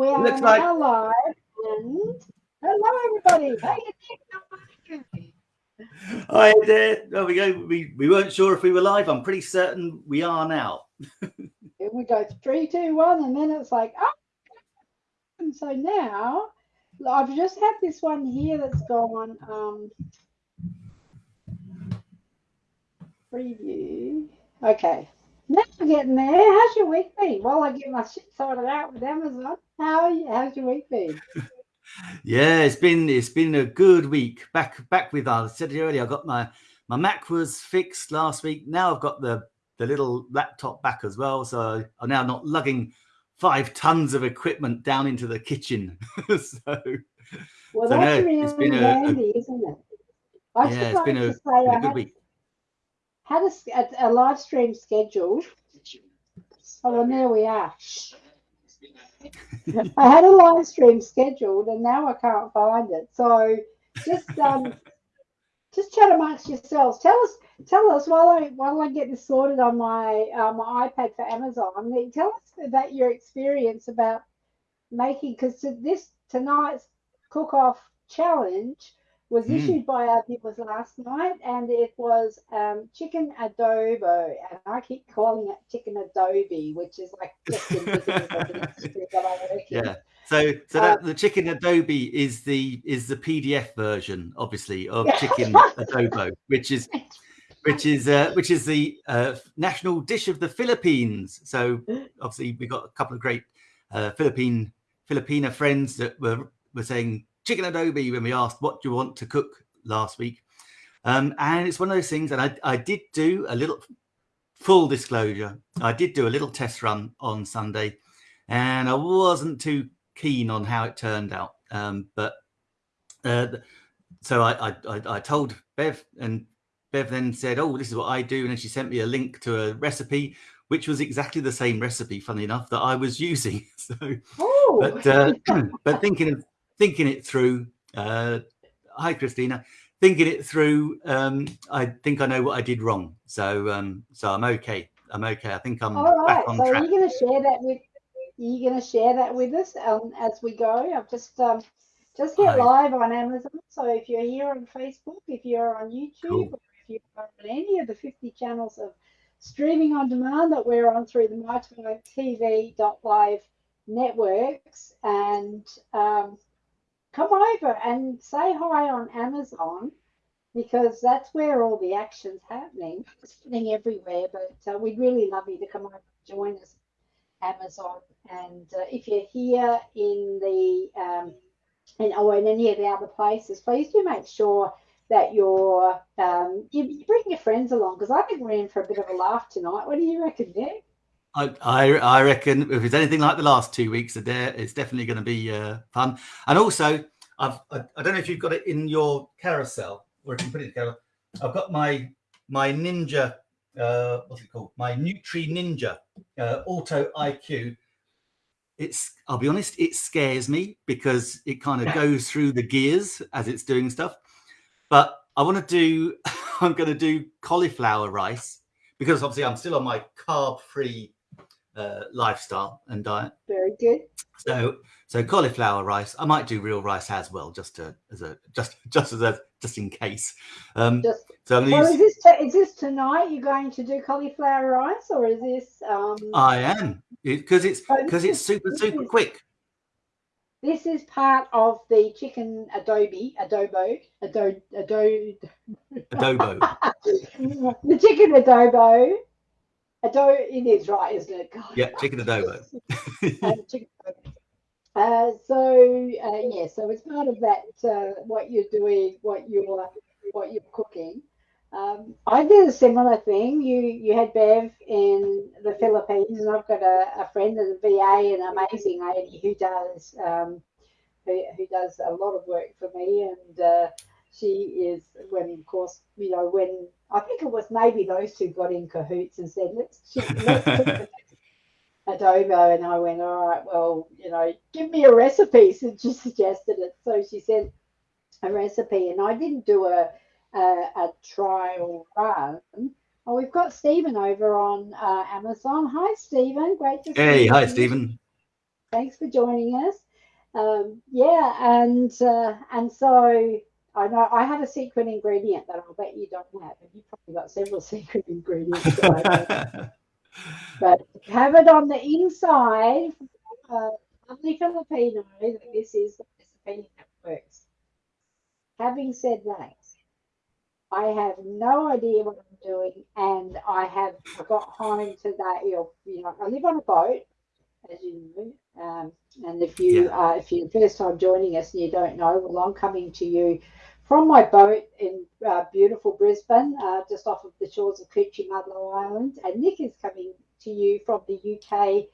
We are Looks now like- live. And hello, everybody. Hey, Hi there. There we go. We, we weren't sure if we were live. I'm pretty certain we are now. and we go three, two, one, and then it's like, oh. And so now I've just had this one here that's gone um, preview. Okay. Now we're getting there. How's your week been? While I get my shit sorted out with Amazon, how are you, how's your week been? Yeah, it's been it's been a good week. Back back with uh, I said it earlier. I got my my Mac was fixed last week. Now I've got the the little laptop back as well. So I'm now not lugging five tons of equipment down into the kitchen. so Well, So, that's no, really been a- handy, isn't it? I yeah, just it's like been to a, say been good had, week. Had a, a, live stream scheduled. Oh, and there we are. I had a live stream scheduled, and now I can't find it. So just um, just chat amongst yourselves. Tell us, tell us while I while I get this sorted on my uh, my iPad for Amazon. Tell us about your experience about making because this tonight's cook off challenge was Mm. issued by our viewers last night, and it was um, chicken adobo, and I keep calling it chicken adobe, which is like just indicative of the industry that I work in. Yeah. So so Uh, that the chicken adobe is the is the PDF version, obviously, of chicken adobo, which is which is uh, which is the uh, national dish of the Philippines. So obviously we got a couple of great uh, Philippine Filipina friends that were were saying chicken adobe when we asked what do you want to cook last week. Um, and it's one of those things, and I, I did do a little full disclosure. I did do a little test run on Sunday, and I wasn't too keen on how it turned out. Um, but uh, so I, I, I, told Bev, and Bev then said, "Oh, this is what I do," and then she sent me a link to a recipe, which was exactly the same recipe, funny enough, that I was using. So, Oh, but uh, but thinking of thinking it through. Uh, hi, Christina. Thinking it through, um, I think I know what I did wrong. So um, so I'm okay. I'm okay. I think I'm all right. back on So track. you're going to share that with Are you're going to share that with us um, as we go. I've just um, just hit live on Amazon. So if you're here on Facebook, if you're on YouTube, Cool. or if you're on any of the 50 channels of streaming on demand that we're on through the mytv.live networks, and um, come over and say hi on Amazon because that's where all the action's happening. It's happening everywhere, but uh, we'd really love you to come over and join us, Amazon. And uh, if you're here in the um, in, or in any of the other places, please do make sure that you're um, you, you bring your friends along because I think we're in for a bit of a laugh tonight. What do you reckon, Nick? I, I I reckon if it's anything like the last two weeks, Adair, it's definitely going to be uh, fun. And also, I've I, I don't know if you've got it in your carousel or if you put it together. I've got my my Ninja, uh, what's it called? My Nutri Ninja uh, Auto IQ. It's I'll be honest, it scares me because it kind of goes through the gears as it's doing stuff. But I want to do. I'm going to do cauliflower rice because obviously I'm still on my carb-free uh, lifestyle and diet. Very good. So, so cauliflower rice. I might do real rice as well, just to as a just just as a just in case. Um, Just so I'm well, gonna is this t- is this tonight? You're going to do cauliflower rice, or is this um? I am because it's Oh, because it's super super is- quick. This is part of the chicken adobe, adobo, ado, ado, Adobo. the chicken adobo. Ado, it is right, isn't it? God. yeah, chicken adobo. Uh, chicken adobo. Uh, so uh, yeah, so as part of that, uh, what you're doing, what you're what you're cooking. Um, I did a similar thing. You you had Bev in the Philippines, and I've got a, a friend in the VA, an amazing lady who does um, who, who does a lot of work for me, and uh, she is when of course you know when I think it was maybe those two got in cahoots and said let's let's cook the adobo, and I went all right, well you know give me a recipe since you suggested it. So she sent a recipe, and I didn't do a a, a trial run. Oh, we've got Stephen over on uh, Amazon. Hi, Stephen. Great to see you. Hey, you. hi Stephen. thanks for joining us. Um, yeah, and uh, and so I know I have a secret ingredient that I'll bet you don't have, and you've probably got several secret ingredients. but have it on the inside, uh, lovely Filipino, that this is the recipe that works. Having said that, I have no idea what I'm doing, and I have I got home today. You know, I live on a boat, as you know, um, and if you yeah. uh, if you're the first time joining us and you don't know, well, I'm coming to you from my boat in uh, beautiful Brisbane, uh, just off of the shores of Coochiemudlo Island, and Nick is coming to you from the UK.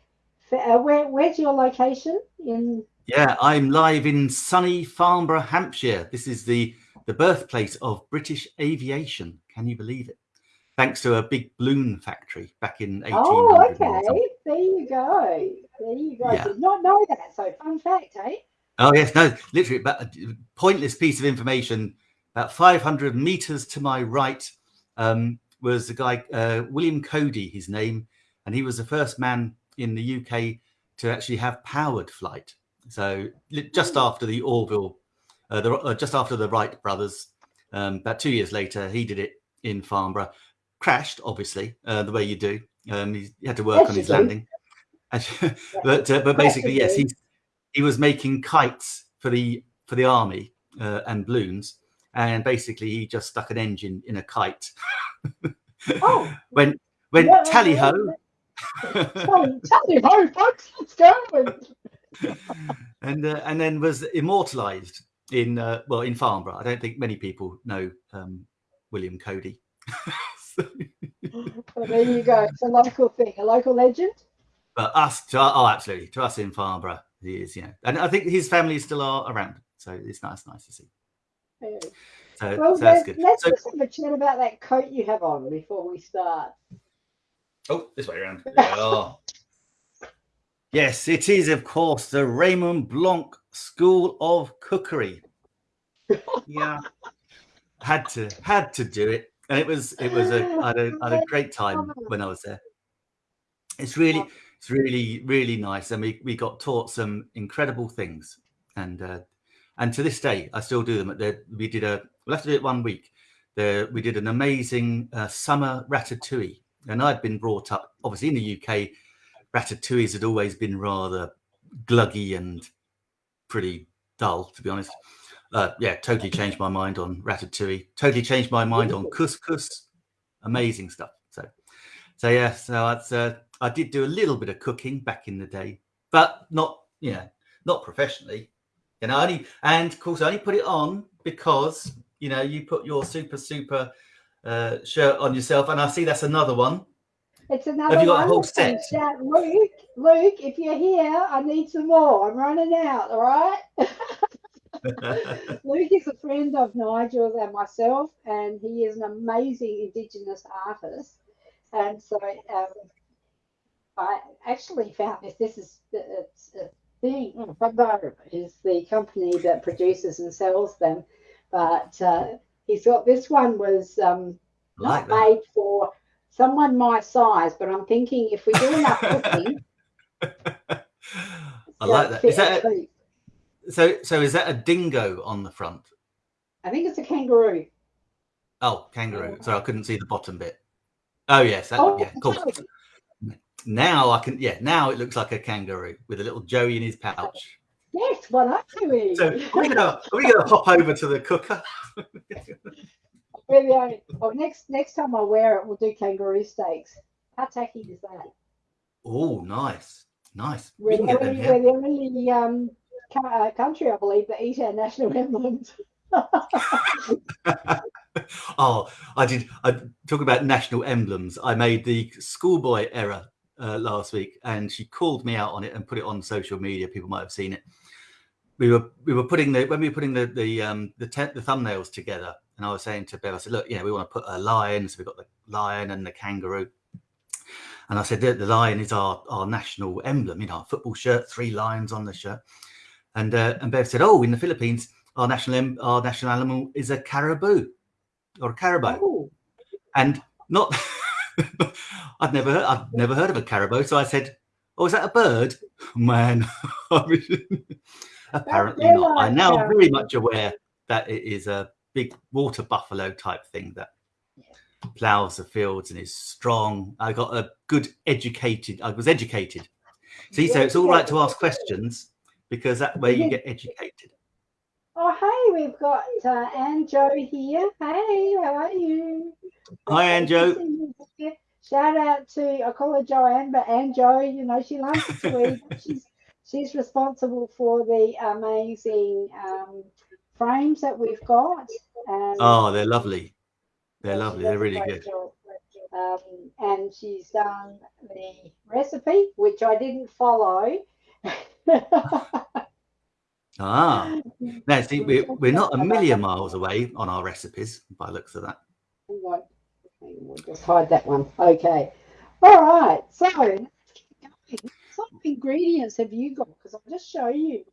Uh, where, where's your location in? Yeah, I'm live in sunny Farnborough, Hampshire. This is the the birthplace of British aviation. Can you believe it? Thanks to a big balloon factory back in 1800. Oh, okay. There you go. There you go. Yeah. Did not know that. So, fun fact, eh? Oh yes, no, literally, but a pointless piece of information. About 500 meters to my right um, was the guy, uh, William Cody, his name, and he was the first man in the UK to actually have powered flight. So just hmm. after the Orville uh, the, uh, just after the Wright brothers. Um, about two years later, he did it in Farnborough. Crashed, obviously, uh, the way you do. Um, he, he had to work yes, on his landing. but uh, but basically, yes, he he was making kites for the for the army uh, and balloons, and basically he just stuck an engine in a kite. oh, when when yeah, tally ho. tally ho, folks, let's go. and uh, and then was immortalized in uh, well in Farnborough. I don't think many people know um, William Cody. well, there you go. It's a local thing, a local legend. But us, to, oh, absolutely, to us in Farnborough, he is. Yeah, and I think his family still are around, so it's nice, nice to see. Yeah. So, well, so that's good. Let's so, just have a chat about that coat you have on before we start. Oh, this way around. oh. Yes, it is, of course, the Raymond Blanc School of Cookery. yeah, had to had to do it, and it was it was a I had a, I had a great time when I was there. It's really it's really really nice, and we we got taught some incredible things, and uh, and to this day I still do them. At the, we did a we'll have to do it one week. There we did an amazing uh, summer ratatouille, and I'd been brought up obviously in the UK. Ratatouilles had always been rather gluggy and pretty dull, to be honest. Uh, yeah, totally changed my mind on ratatouille. Totally changed my mind on couscous. Amazing stuff. So, so yeah, so that's uh, I did do a little bit of cooking back in the day, but not you know not professionally. You know, only and of course I only put it on because you know you put your super super uh, shirt on yourself, and I see that's another one. It's another Have you got one. a whole set? Luke, Luke, if you're here, I need some more. I'm running out. All right. Luke is a friend of Nigel's and myself, and he is an amazing Indigenous artist. And so um, I actually found this. This is it's a thing. Bumbo is the company that produces and sells them, but uh, he's got this one was um, like not made for someone my size, but I'm thinking if we do enough cooking. I like that. Is that so? So is that a dingo on the front? I think it's a kangaroo. Oh, kangaroo. Sorry, I couldn't see the bottom bit. Oh yes, that, oh, yeah, cool. Now I can. Yeah, now it looks like a kangaroo with a little Joey in his pouch. Yes, what are we? So are we gonna are we gonna hop over to the cooker? We're the only. Oh, next next time I wear it, we'll do kangaroo steaks. How tacky is that? Oh, nice, nice. We're, we the, only, we're the only um, country, I believe, that eat our national emblems. oh, I did. I talk about national emblems. I made the schoolboy error uh, last week, and she called me out on it and put it on social media. People might have seen it. We were we were putting the when we were putting the the um, the, the thumbnails together and I was saying to Bev, I said, look, know, we want to put a lion. So we've got the lion and the kangaroo. And I said, the, the lion is our, our national emblem, you know, our football shirt, three lions on the shirt. And uh, and Bev said, oh, in the Philippines, our national our national animal is a carabao or a caribou. Oh. And not, I'd never heard, I'd never heard of a caribou. So I said, Oh, is that a bird? Man, apparently not. I'm now very much aware that it is a big water buffalo type thing that plows the fields and is strong. I got a good educated, I was educated. See, so it's all right to ask questions because that way you get educated. Oh, hey, we've got uh, Anjo here. Hey, how are you? Hi, Anjo. Shout out to, I call her Joanne, but Anjo, you know, she loves to eat. she's, she's responsible for the amazing um, frames that we've got. Um, oh, they're lovely. They're lovely. They're really good. Um, and she's done the recipe, which I didn't follow. ah, now see, we're, we're not a million miles away on our recipes by looks of that. We'll just hide that one. Okay. All right. So, what ingredients have you got? Because I'll just show you.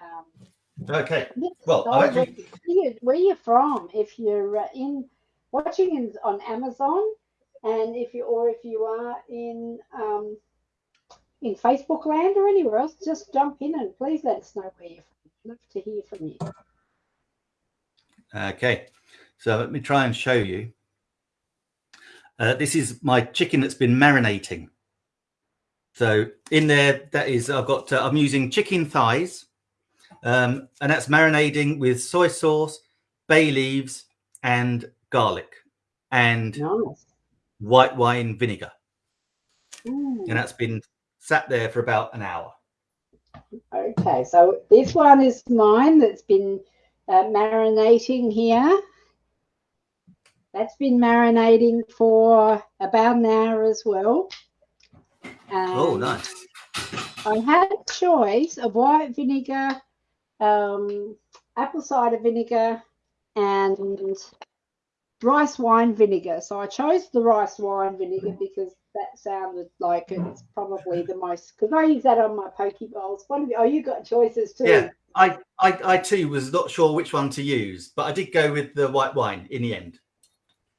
Um, okay. Well, where, you, where you're from, if you're uh, in watching in, on Amazon, and if you or if you are in um, in Facebook land or anywhere else, just jump in and please let us know where you're from. I'd love to hear from you. Okay, so let me try and show you. Uh, this is my chicken that's been marinating. So in there, that is, I've got, uh, I'm using chicken thighs, um, and that's marinating with soy sauce, bay leaves, and garlic, and nice. white wine vinegar. Ooh. And that's been sat there for about an hour. Okay, so this one is mine that's been uh, marinating here. That's been marinating for about an hour as well. oh, nice. I had a choice of white vinegar, um, apple cider vinegar, and rice wine vinegar. So I chose the rice wine vinegar because that sounded like it's probably the most because I use that on my poke bowls. One of you, oh, you got choices too. Yeah, I, I, I too was not sure which one to use, but I did go with the white wine in the end.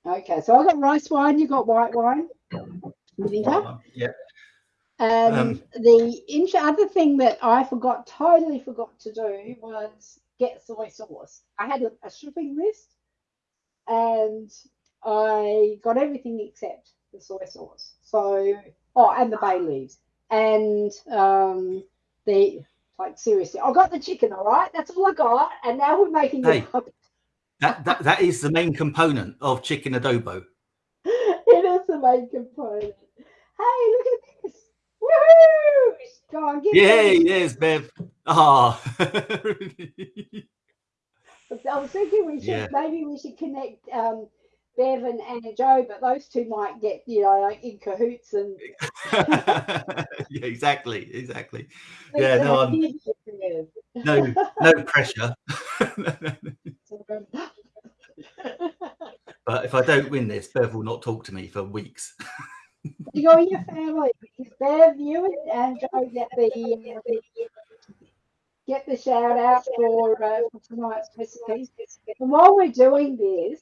Okay, so I got rice wine. You got white wine. Vinegar. Yeah. And um, the other thing that I forgot, totally forgot to do was get soy sauce. I had a, a shipping list and I got everything except the soy sauce. So, oh, and the bay leaves and um, the like seriously, I got the chicken. All right, that's all I got, and now we're making hey, that, that that is the main component of chicken adobo. it is the main component. Hey, look at this! Woohoo! Go on, give Yay! Yes, Bev. Ah. Oh. I was thinking we should yeah. maybe we should connect um, Bev and Anjo, but those two might get you know like in cahoots and. yeah, exactly, exactly. yeah, no, I'm, no, no pressure. but if I don't win this, Bev will not talk to me for weeks. you go your family because Bev, you and Joe get the, uh, the get the shout out for, uh, for tonight's recipes. And while we're doing this,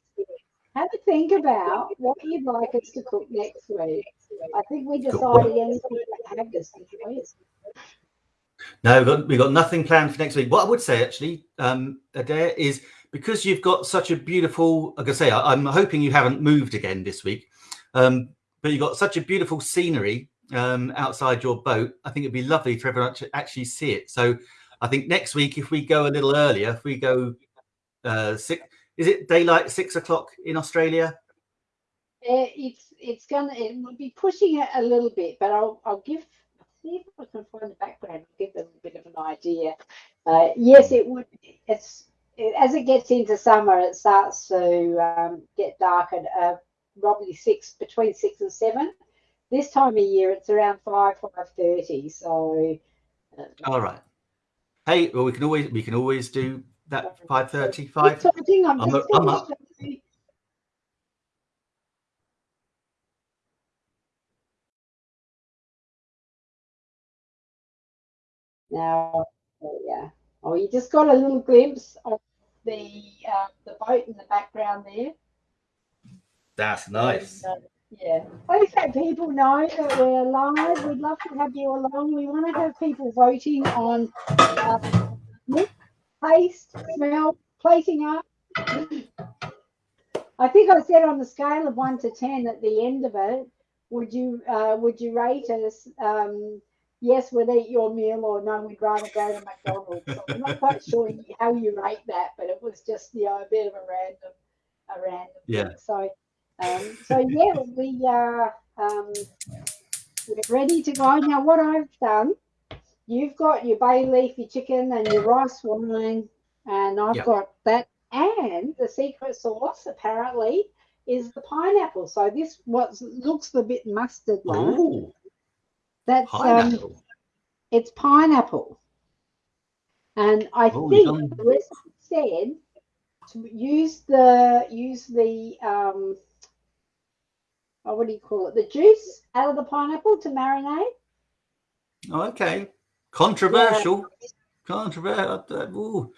have a think about what you'd like us to cook next week. I think we decided anything this week. No, we've got, we've got nothing planned for next week. What I would say, actually, um, Adair, is because you've got such a beautiful, like I say, I, am hoping you haven't moved again this week, um, but you've got such a beautiful scenery um, outside your boat. I think it'd be lovely for everyone to actually see it. So I think next week, if we go a little earlier, if we go uh, six, is it daylight six o'clock in Australia? Uh, it's it's gonna it will be pushing it a little bit, but I'll I'll give see if I can find the background, give them a bit of an idea. Uh, yes, it would. It's it, as it gets into summer, it starts to um, get dark at uh, probably six between six and seven. This time of year, it's around five five thirty. So. Uh, All right. Hey, well, we can always we can always do that five thirty five. I'm, I'm, I'm up. Now, yeah. Oh, you just got a little glimpse of the uh, the boat in the background there. That's nice. And, uh, Yeah. Please let people know that we're live. We'd love to have you along. We want to have people voting on uh, taste, smell, plating up. I think I said on the scale of one to ten at the end of it, would you uh, would you rate us um, yes, we'll eat your meal, or no, we'd rather go to McDonald's. So I'm not quite sure how you rate that, but it was just you know a bit of a random, a random. Yeah. Thing. So, um, so yeah, we are um, we're ready to go now. What I've done, you've got your bay leaf, your chicken, and your rice wine, and I've Yep. got that. And the secret sauce apparently is the pineapple. So this what looks a bit mustard like. That's um, pineapple. it's pineapple. And I Oh, think yum. the recipe said to use the use the um oh, what do you call it? The juice out of the pineapple to marinate. Oh, okay. Controversial. Controversial. Uh, ooh.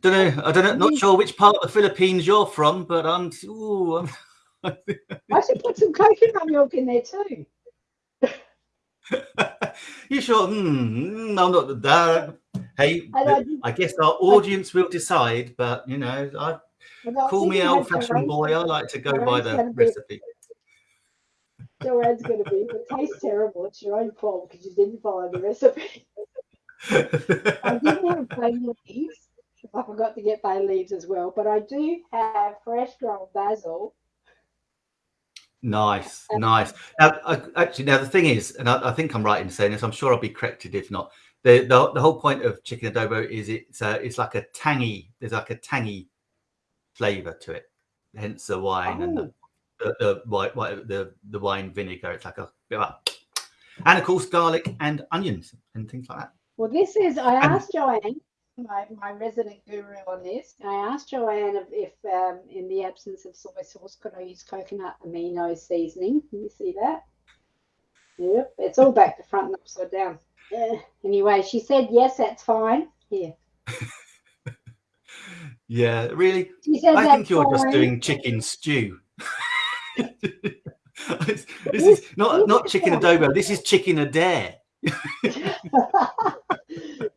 Don't know. I don't know. Not mm. sure which part of the Philippines you're from, but I'm. Ooh, I'm I should put some coconut milk in there too. you sure? Hmm, hmm I'm not that. Uh, hey, And I I guess our audience will decide, but you know, I and I was call me old fashioned boy. I like to go by the recipe. Joanne's going to be. If it tastes terrible, it's your own fault because you didn't follow the recipe. I didn't have bay leaves. I forgot to get bay leaves as well, but I do have fresh grown basil. Nice, nice. Now, I, actually, now the thing is, and I, I think I'm right in saying this. I'm sure I'll be corrected if not. The the, the whole point of chicken adobo is it's uh, it's like a tangy. There's like a tangy flavour to it. Hence the wine and the the, the white, white the the wine vinegar. It's like a bit of, and of course garlic and onions and things like that. Well, this is, I And- asked Joanne, my, my resident guru on this, I asked Joanne if, if um, in the absence of soy sauce, could I use coconut amino seasoning? Can you see that? Yep, it's all back to front and upside down. Yeah. Anyway, she said, yes, that's fine. Here. Yeah, really. She said, I think you're just doing chicken stew. this is not not chicken adobo. This is chicken adair. it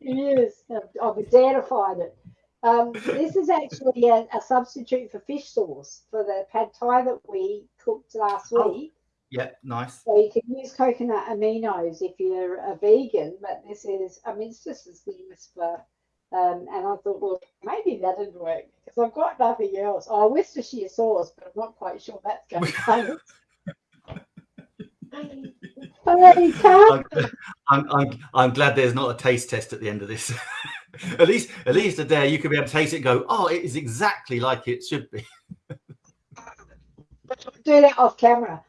is. I've identified it. Um, this is actually a, a substitute for fish sauce for the pad thai that we cooked last Oh. week. Yeah, nice. So you can use coconut aminos if you're a vegan, but this is, I mean, it's just as famous for. Um, and I thought, well, maybe that didn't work because I've got nothing else. Oh, Worcestershire sauce, but I'm not quite sure that's going to. I'm, I'm, I'm, glad there's not a taste test at the end of this. at least, at least today you could be able to taste it and go, oh, it is exactly like it should be. do that off camera.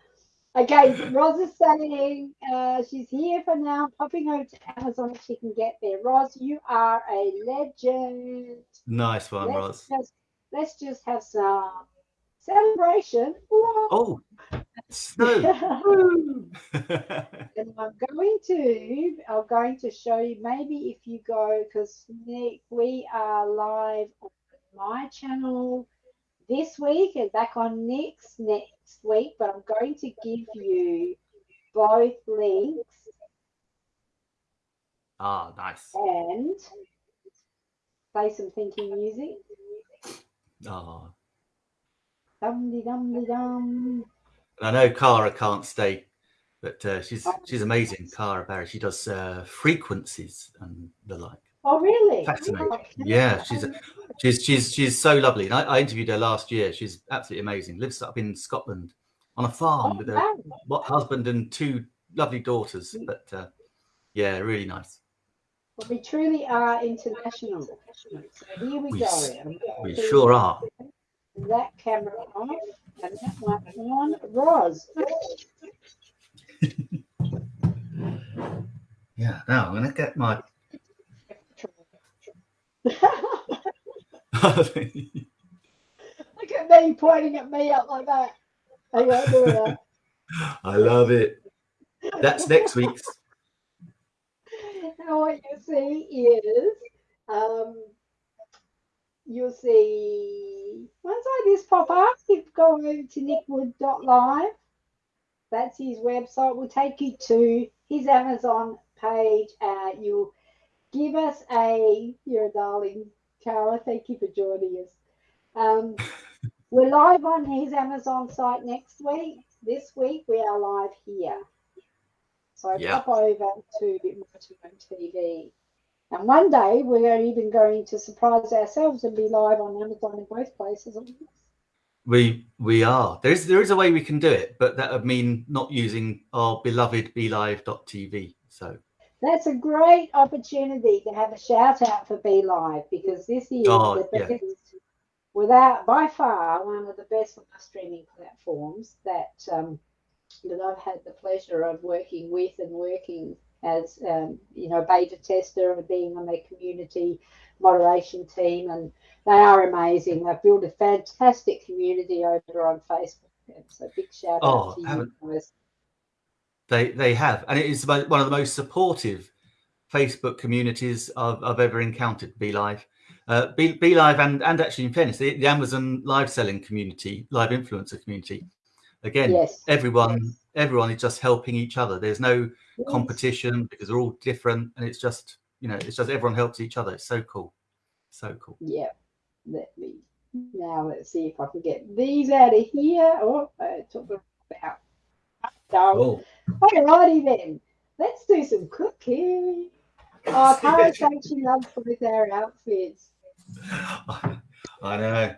Okay, Roz is saying uh, she's here for now, popping over to Amazon if she can get there. Roz, you are a legend. Nice one, Roz. Let's just, let's just have some celebration. Whoa. Oh. Woo. and I'm going to, I'm going to show you maybe if you go because Nick, we are live on my channel this week and back on next next week, but I'm going to give you both links ah, nice. and play some thinking music. Oh. Dum de dum de dum. I know Cara can't stay, but uh, she's she's amazing. Cara Barry. She does uh, frequencies and the like. Oh really? Fascinating. Okay. Yeah, she's a, she's she's she's so lovely. And I, I interviewed her last year. She's absolutely amazing. Lives up in Scotland on a Oh, farm with her wow. husband and two lovely daughters. But uh, yeah, really nice. Well, we truly are international. So here we, We go. going We sure are. That camera off and that one on. Roz. Yeah. Now I'm gonna get my. Look at me pointing at me up like that. I that. I love it. That's next week's. What you see is um, you'll see once I this pop up, you go over to nickwood.live that's his website. We'll take you to his Amazon page. Uh, you'll give us a, you're a darling, Cara. Thank you for joining us. Um, we're live on his Amazon site next week. This week we are live here. So Yeah. pop over to Motorhome TV. And one day we're even going to surprise ourselves and be live on Amazon in both places. We we are. There is there is a way we can do it, but that would mean not using our beloved BeLive.tv. So That's a great opportunity to have a shout out for BeLive because this is Oh, the yeah. without by far one of the best live streaming platforms that um, that I've had the pleasure of working with and working as um, you know beta tester and being on their community moderation team and they are amazing. They've built a fantastic community over on Facebook. So big shout Oh, out to you guys. They they have, and it is one of the most supportive Facebook communities I've, I've ever encountered. BeLive, uh, Be, BeLive, and and actually in fairness, the, the Amazon live selling community, live influencer community. Again, Yes. everyone everyone is just helping each other. There's no Yes. competition because they're all different, and it's just you know it's just everyone helps each other. It's so cool, so cool. Yeah. Let me now let's see if I can get these out of here. Oh, I took them out. Oh, alrighty then. Let's do some cooking. Oh, Cara said she loves with our outfits. I know.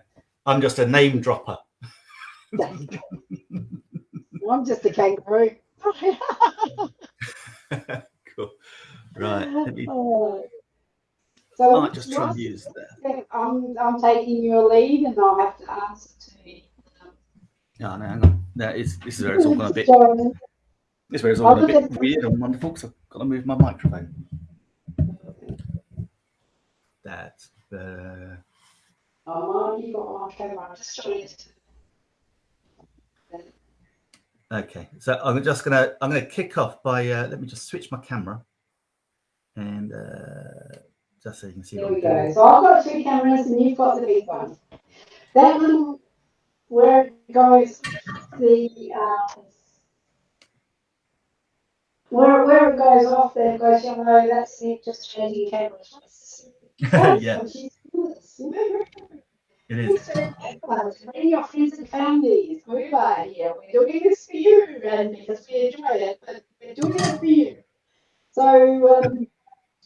I'm just a name dropper. I'm just a kangaroo. cool. Right. Me Oh. So I might just try and use that. I'm, I'm taking your lead and I'll have to answer to you. No, no, on. No, it's, this is where it's all gone a bit. This is all a bit weird and wonderful. So I've got to move my microphone. That's you got my camera. I'm just trying okay. So I'm just gonna I'm gonna kick off by uh, let me just switch my camera and uh, just so you can see There we I'm doing. go. So I've got two cameras and you've got the big one. That little, where it goes, the, um, where, where it goes off, there it goes yellow, that's it, just changing cameras. yeah, it is. Bring your friends and families over here. We're doing this for you, and because we enjoy it, but we're doing it for you. So, um,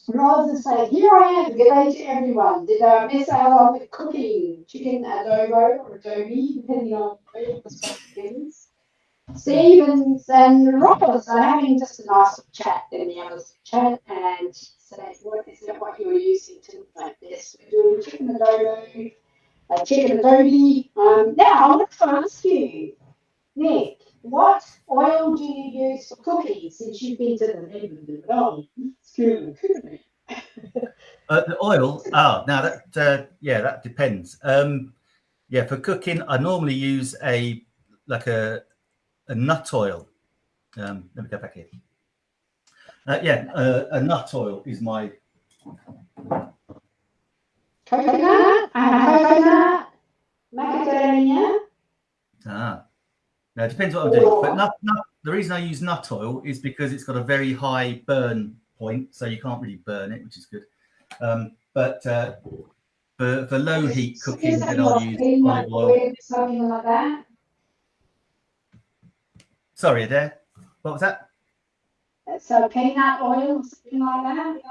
rather than say, here I am, good day to everyone. Did I miss out on the cooking? Chicken adobo or adobe, depending on where the begins. Stevens and Roz are having just a nice chat in the others chat and say, what is it what you're using to make this? We're doing chicken adobo, uh, chicken adobe. Um, now, I want to ask you, Nick, what oil do you use for cooking since you've been to the neighborhood? Oh, excuse me. Uh, the oil. Oh, now that uh, yeah, that depends. Um, yeah, for cooking, I normally use a like a a nut oil. Um, let me go back here. Uh, yeah, uh, a nut oil is my Coconut, coconut, macadamia. ah. Now it depends what I'm doing. But nut, nut, the reason I use nut oil is because it's got a very high burn point, so you can't really burn it, which is good. Um, but uh, for for low heat cooking, then I'll use olive oil, something like that? Sorry, Adair. What was that? So peanut oil, something like that.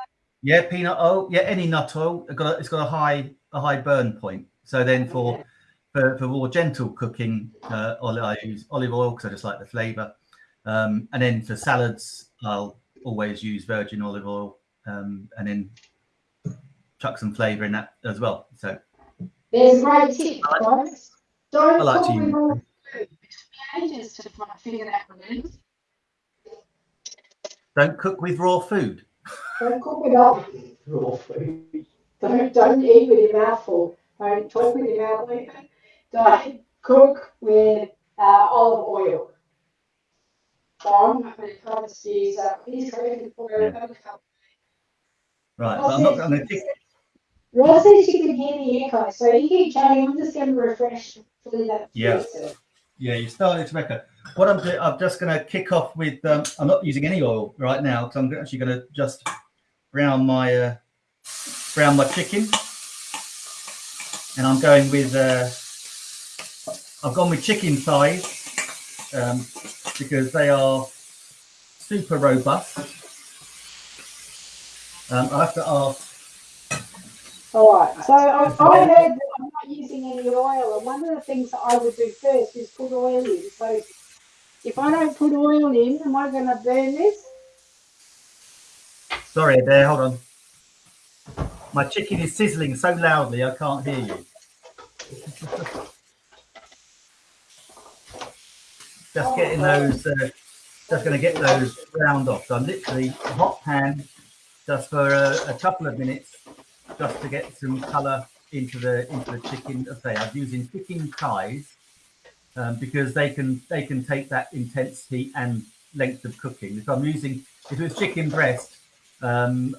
Yeah, peanut oil. Yeah, any nut oil. It's got a, it's got a high a high burn point. So then for for, for more gentle cooking, uh, I use olive oil because I just like the flavour. Um, and then for salads, I'll always use virgin olive oil, um, and then chuck some flavour in that as well. So There's great tip, guys. Don't I like cook with use- raw food. Ages to try to figure that one out. don't cook with raw food. Don't cook with all raw food. Don't don't eat with your mouth full. Don't talk with your mouth open. Don't cook with uh, olive oil. So I'm not going to try to use uh, please correct for Yeah. Right, but I'm not. Going to kick. Roz says she can hear the echo, so you keep chatting. I'm just going to refresh fully that. Yeah. You started to echo. What I'm doing, I'm just going to kick off with. Um, I'm not using any oil right now because I'm actually going to just brown my uh, brown my chicken, and I'm going with. Uh, I've gone with chicken thighs um, because they are super robust. Um, I have to ask. All right. So I, I heard that not using any oil, and one of the things that I would do first is put oil in. So if I don't put oil in, am I going to burn this? Sorry, there. Hold on. My chicken is sizzling so loudly I can't hear you. just getting those. Uh, just going to get those browned off. So I'm literally hot pan just for a, a, couple of minutes, just to get some colour into the into the chicken. I say I'm using chicken thighs um, because they can they can take that intense heat and length of cooking. If I'm using if it was chicken breast, um,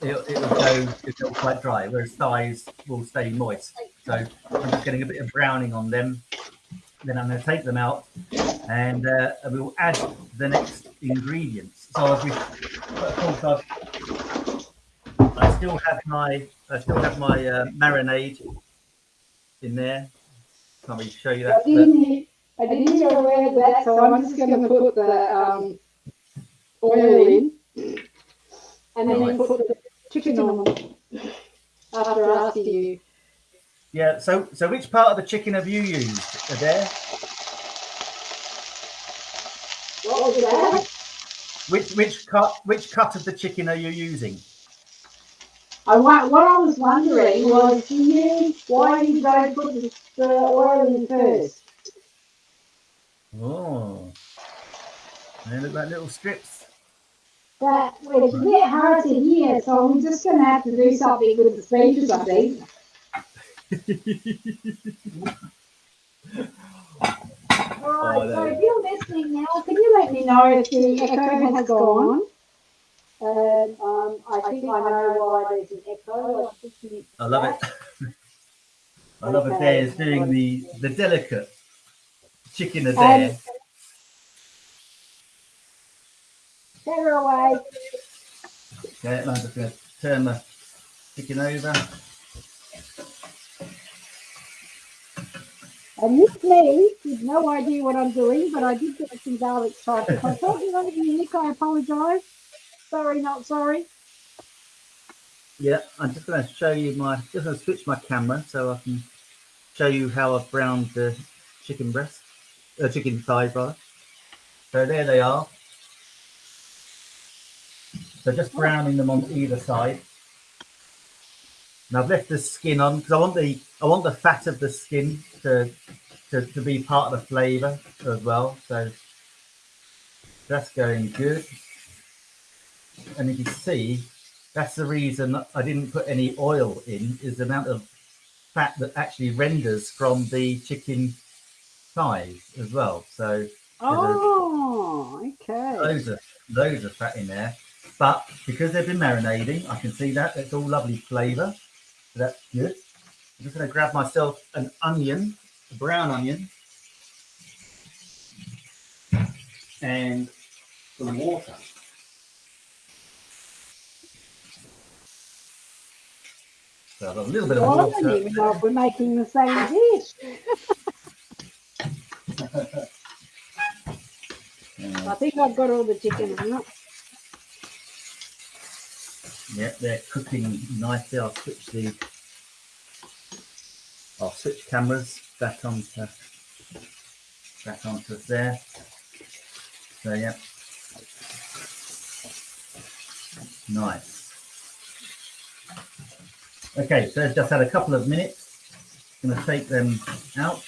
it, it will go it will quite dry, whereas thighs will stay moist. So I'm just getting a bit of browning on them. Then I'm going to take them out and uh, we will add the next ingredients. So we, of course, I've, I still have my I still have my uh, marinade in there. Can we show you that? I didn't, I didn't hear a word of that, so I'm just going to put the um, oil in and then put the chicken on after asking you. Yeah. So so which part of the chicken have you used? There. What was that? Which which cut which cut of the chicken are you using? I what I was wondering was you why you don't put the, the oil in first? Oh, they look like little strips. But well, it's a bit hard to hear, so I'm just going to have to do something with the speakers, I think. Right, oh, so if you're listening now, can you let me know if the echo has gone? And um, I think I know why there's an echo. I love it. I love it there is doing the, the delicate chicken a day. Better away. Okay, I'm just going to turn the chicken over. And this me with no idea what I'm doing, but I did get some garlic tripe. If I thought you wanted me, Nick, I apologise. Sorry, not sorry. Yeah, I'm just going to show you my, just going to switch my camera so I can show you how I've browned the chicken breast, uh, chicken thighs rather. So there they are. So just browning them on either side. And I've left the skin on because I want the I want the fat of the skin to to, to be part of the flavour as well. So that's going good. And if you see, that's the reason I didn't put any oil in is the amount of fat that actually renders from the chicken thighs as well. So oh, okay. Those are those are fat in there. But because they've been marinating, I can see that it's all lovely flavour. So that's good. I'm just going to grab myself an onion a brown onion and some water. So a little bit of water. I even know if we're making the same dish. I think I've got all the chicken out. Yep, they're cooking nicely. I'll switch the I'll switch cameras back onto back onto there. So yeah. Nice. Okay, so it's just had a couple of minutes. I'm gonna take them out.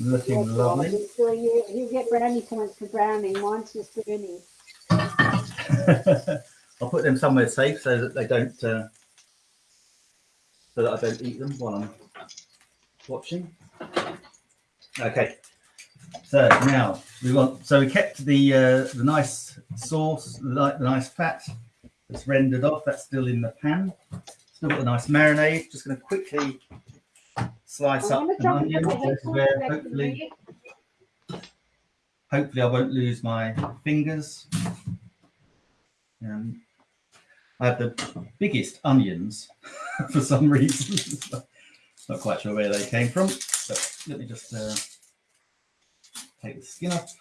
Looking yes, lovely. you, you get brownie points for browning. Mine's just burning. I'll put them somewhere safe so that they don't uh, so that I don't eat them while I'm watching. Okay, so now we want, so we kept the uh, the nice sauce, the, the nice fat that's rendered off, that's still in the pan. Still got the nice marinade. Just going to quickly slice up an onion. This is where hopefully, hopefully I won't lose my fingers. Um, I have the biggest onions for some reason. Not quite sure where they came from, but let me just uh, take the skin off.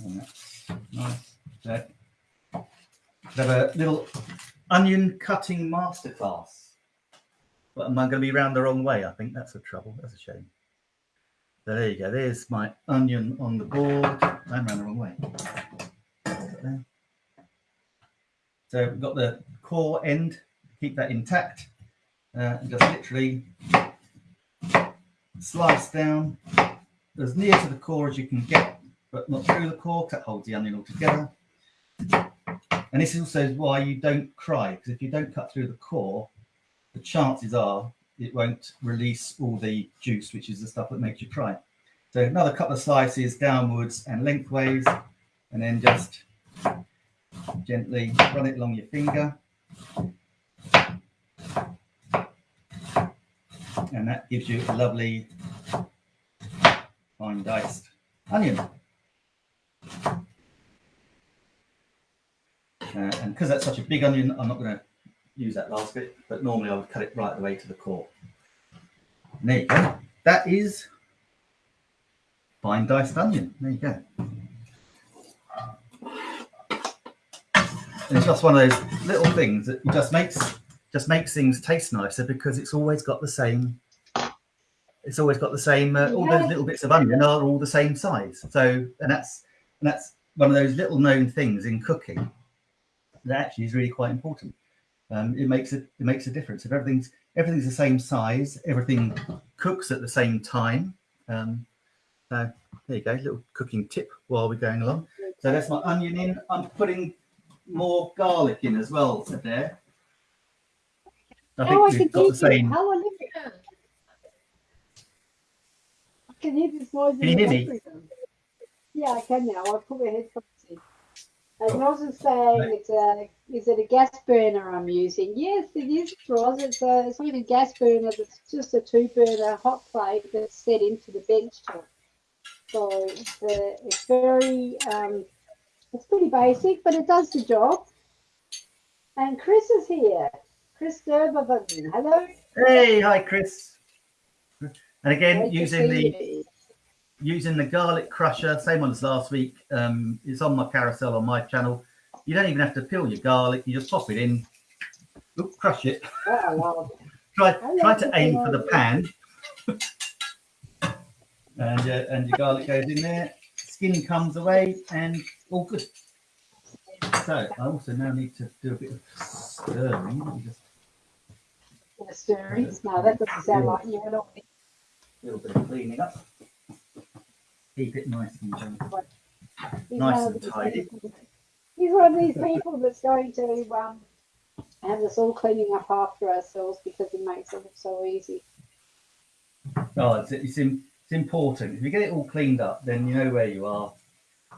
And that's nice. So, have a little onion cutting masterclass. But am I going to be round the wrong way? I think that's a trouble. That's a shame. So there you go. There's my onion on the board. I'm round the wrong way. So we've got the core end. Keep that intact. Uh, and just literally slice down as near to the core as you can get, but not through the core. That holds the onion all together. And this is also why you don't cry, because if you don't cut through the core, the chances are it won't release all the juice, which is the stuff that makes you cry. So another couple of slices downwards and lengthways, and then just gently run it along your finger. And that gives you a lovely fine diced onion. Uh, and because that's such a big onion, I'm not going to use that last bit, but normally I would cut it right the way to the core. And there you go. That is fine diced onion. There you go. And it's just one of those little things that just makes just makes things taste nicer because it's always got the same. It's always got the same. Uh, all those little bits of onion are all the same size. So, and that's and that's one of those little known things in cooking that actually is really quite important. Um, it makes it it makes a difference if everything's everything's the same size, everything cooks at the same time. Um, so there you go, little cooking tip while we're going along. So that's my onion in. I'm putting more garlic in as well there. I think Oh, I we've can got the same. are you? I can hear this noise. Can you hear me? Yeah, I can now. I'll put my headphones in. As Roz is saying, it's a is it a gas burner I'm using? Yes, it is, Roz. It's a it's not even a gas burner. It's just a two burner hot plate that's set into the bench top. So it's, uh, it's very um, it's pretty basic, but it does the job. And Chris is here. Chris Durbavan. Hello. Hey, hi Chris. And again, Great using the you. Using the garlic crusher, same one as last week. Um, it's on my carousel on my channel. You don't even have to peel your garlic. You just pop it in, Oop, crush it. Oh. Try try to aim for the pan, and uh, and your garlic goes in there. Skin comes away, and all good. So I also now need to do a bit of stirring. Just The stirrings. No, that doesn't sound like you at all. a little bit of cleaning up. Keep it nice and gentle. Nice and tidy. He's one of these people that's going to um, have us all cleaning up after ourselves because it makes it so easy. Oh, it's, it's, it's important. If you get it all cleaned up, then you know where you are.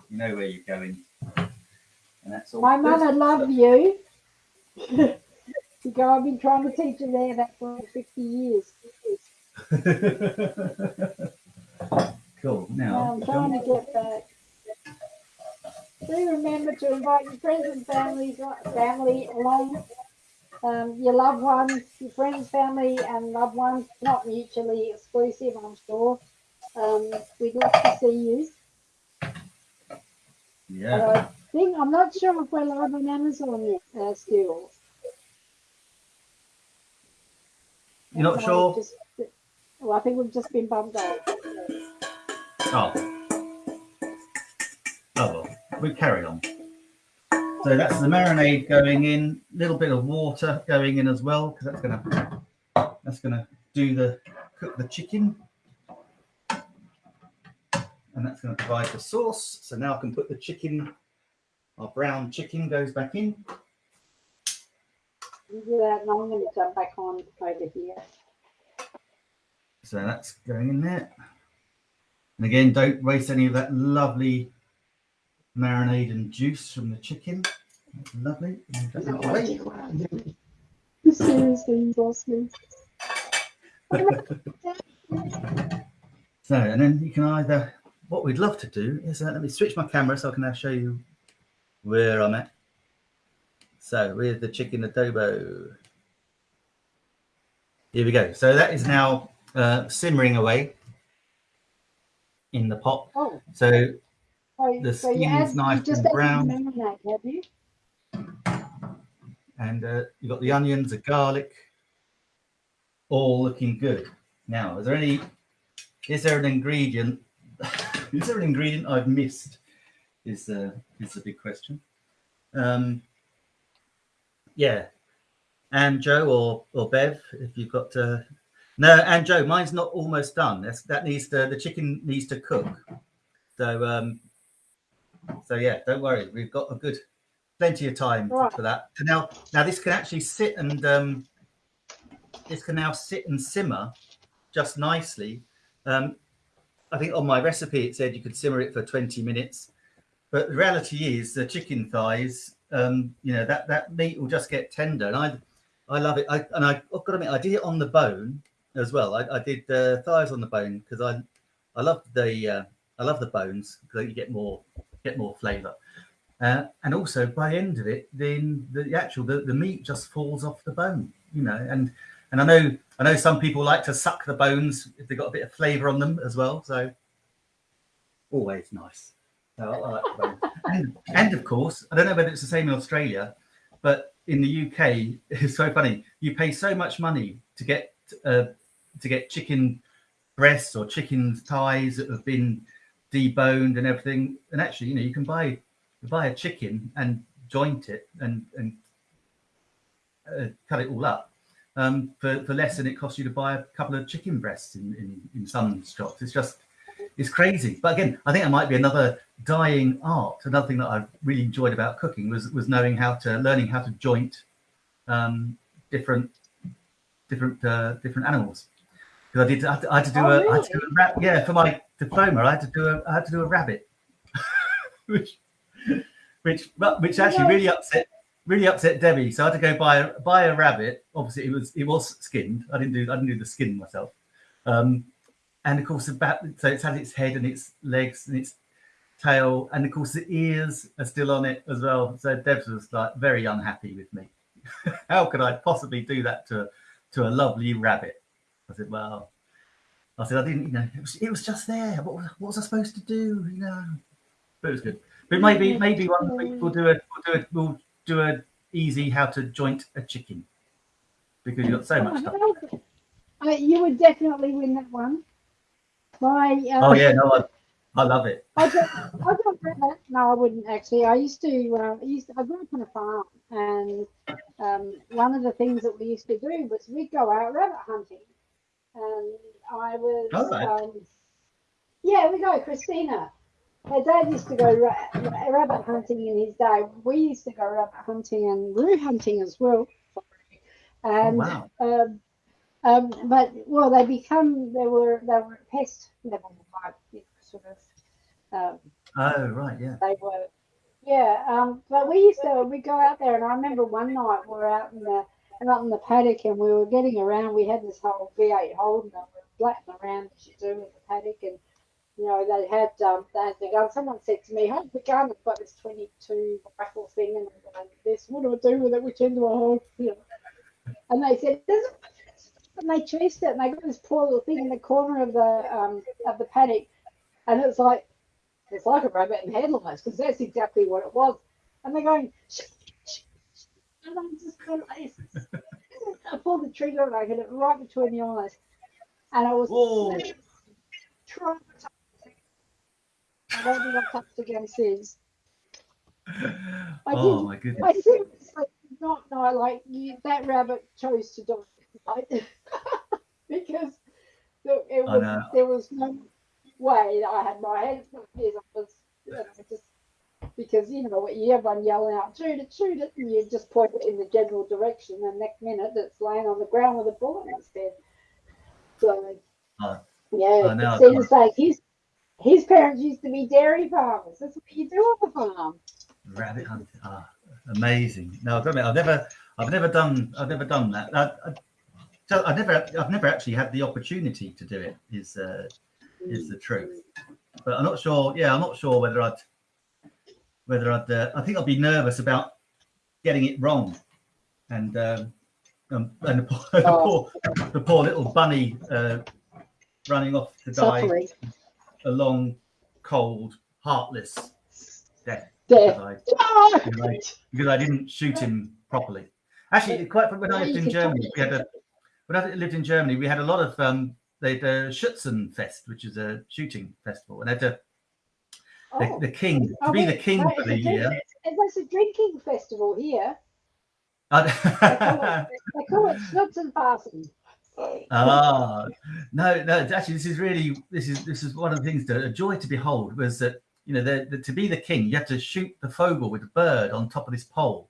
You know where you're going. And that's all. My mother loved you. you go, I've been trying to teach her there that for 50 years. cool. Now I'm trying to get back. Do remember to invite your friends and families, family along, um, your loved ones, your friends, family, and loved ones, not mutually exclusive, I'm sure. Um, we'd love to see you. yeah. I think I'm not sure if we're live on Amazon yet, uh, still. You're not sure? Just, well, I think we've just been bumped off. Oh. Oh well, we carry on. So that's the marinade going in. A little bit of water going in as well because that's gonna that's gonna do the cook the chicken, and that's gonna provide the sauce. So now I can put the chicken, our brown chicken goes back in. You do that, and I'm going to jump back on over here. So that's going in there. And again, don't waste any of that lovely marinade and juice from the chicken. That's lovely. Move that out of the way. Seriously, lost me. so, and then you can either, what we'd love to do is, uh, let me switch my camera so I can now show you where I'm at. So with the chicken adobo. Here we go. So that is now uh, simmering away in the pot. Oh, So The so you skin's nice and brown. the marinade, have you? and uh, you've got the onions, the garlic, all looking good. Now, is there any? Is there an ingredient? is there an ingredient I've missed? Is uh, is the big question. Um, yeah, Anjo or or Bev, if you've got uh, no, Anjo, mine's not almost done. That's, that needs to the chicken needs to cook. So um, so yeah, don't worry, we've got a good plenty of time for- Right. for that. So now now this can actually sit and um, this can now sit and simmer just nicely. Um, I think on my recipe it said you could simmer it for 20 minutes, but the reality is the chicken thighs, um, you know, that that meat will just get tender, and I I love it. I and I, I've got to admit, I did it on the bone as well. I, I did the thighs on the bone because I I love the uh, I love the bones because you get more get more flavour. Uh, and also by the end of it, then the actual the, the meat just falls off the bone, you know. And and I know I know some people like to suck the bones if they've got a bit of flavour on them as well. So always nice. So I and, and of course, I don't know whether it's the same in Australia, but in the UK, it's so funny. You pay so much money to get uh, to get chicken breasts or chicken thighs that have been deboned and everything. And actually, you know, you can buy you buy a chicken and joint it and and uh, cut it all up um, for, for less than it costs you to buy a couple of chicken breasts in, in, in some shops. It's just it's crazy. But again, I think it might be another dying art. Another thing that I really enjoyed about cooking was was knowing how to learning how to joint um, different different uh, different animals. Because I did I had to, I had to do Oh, a I had to do a yeah for my diploma I had to do a I had to do a rabbit, which which which actually really upset really upset Debbie. So I had to go buy a buy a rabbit. Obviously it was it was skinned. I didn't do I didn't do the skin myself. Um, and of course the bat so it's had its head and its legs and its tail and of course the ears are still on it as well. So Debs was like very unhappy with me. How could I possibly do that to to a lovely rabbit? I said, well, I said I didn't, you know, it was, it was just there. What, was- what was I supposed to do? You know, but it was good. But maybe maybe one week we'll do a we'll do a we'll do a easy how to joint a chicken because you've got so much stuff. Uh, you would definitely win that one. My uh, Oh yeah, no, I, I love it. I don't, I don't remember. No, I wouldn't actually. I used to. Uh, I used. To, I grew up on a farm, and um, one of the things that we used to do was we'd go out rabbit hunting, and I was. Right. Um, yeah, we go, Christina. Her dad used to go ra- ra- rabbit hunting in his day. We used to go rabbit hunting and roo hunting as well. Oh, And wow. um, um, but well, they become they were they were at pest level, like you know, sort of. Um, Oh right, yeah. they were, yeah. Um, but we used to we go out there, and I remember one night we were out in the out in the paddock, and we were getting around. We had this whole V8 Holden, and we were blatting around as you do in the paddock, and you know they had um, they had the gun. Someone said to me, "Hold the gun. I've got this 22 rifle thing, and I'm going this. What do I do with it? Which end do I hold?" You know. And they said, "There's a and they chased it, and they got this poor little thing in the corner of the um, of the paddock, and it's like it's like a rabbit in headlights because that's exactly what it was. And they're going, shh. And I'm just going like this. I pulled the trigger and I hit it right between the eyes, and I was traumatized. I don't think I've touched again since. I Oh did. my goodness. I seriously did not know, like, you, that rabbit chose to die. Like, because there, it was, there was no way that I had my hands in my ears. I was, you know, just because, you know, what you everyone yelling out, shoot it, shoot it, and you just point it in the general direction, and next minute it's laying on the ground with a bullet in its head. So, Oh. yeah, it seems like his, his parents used to be dairy farmers. That's what you do on the farm. Rabbit hunting. Ah, amazing. No, I've got to admit, I've never, I've never done, I've never done that. I, I, I've never, I've never actually had the opportunity to do it. Is uh, is the truth, but I'm not sure. Yeah, I'm not sure whether I'd, whether I'd. Uh, I think I'd be nervous about getting it wrong, and um, um, and the poor, the, Oh. poor, the poor little bunny uh, running off to die Suffering. a long, cold, heartless death. Death. because I- because I, because I didn't shoot him properly. Actually, quite when I lived in Germany, we had a when I lived in Germany, we had a lot of um, they had a Schützenfest, which is a shooting festival, and they had a, the, oh. the king to Oh, be the king for the year. drink- There's a drinking festival here. They call ah, it, they call it Schnutzenfassen. no, no. Actually, this is really this is this is one of the things that a joy to behold was that you know the, the, to be the king, you have to shoot the Vogel with the bird on top of this pole.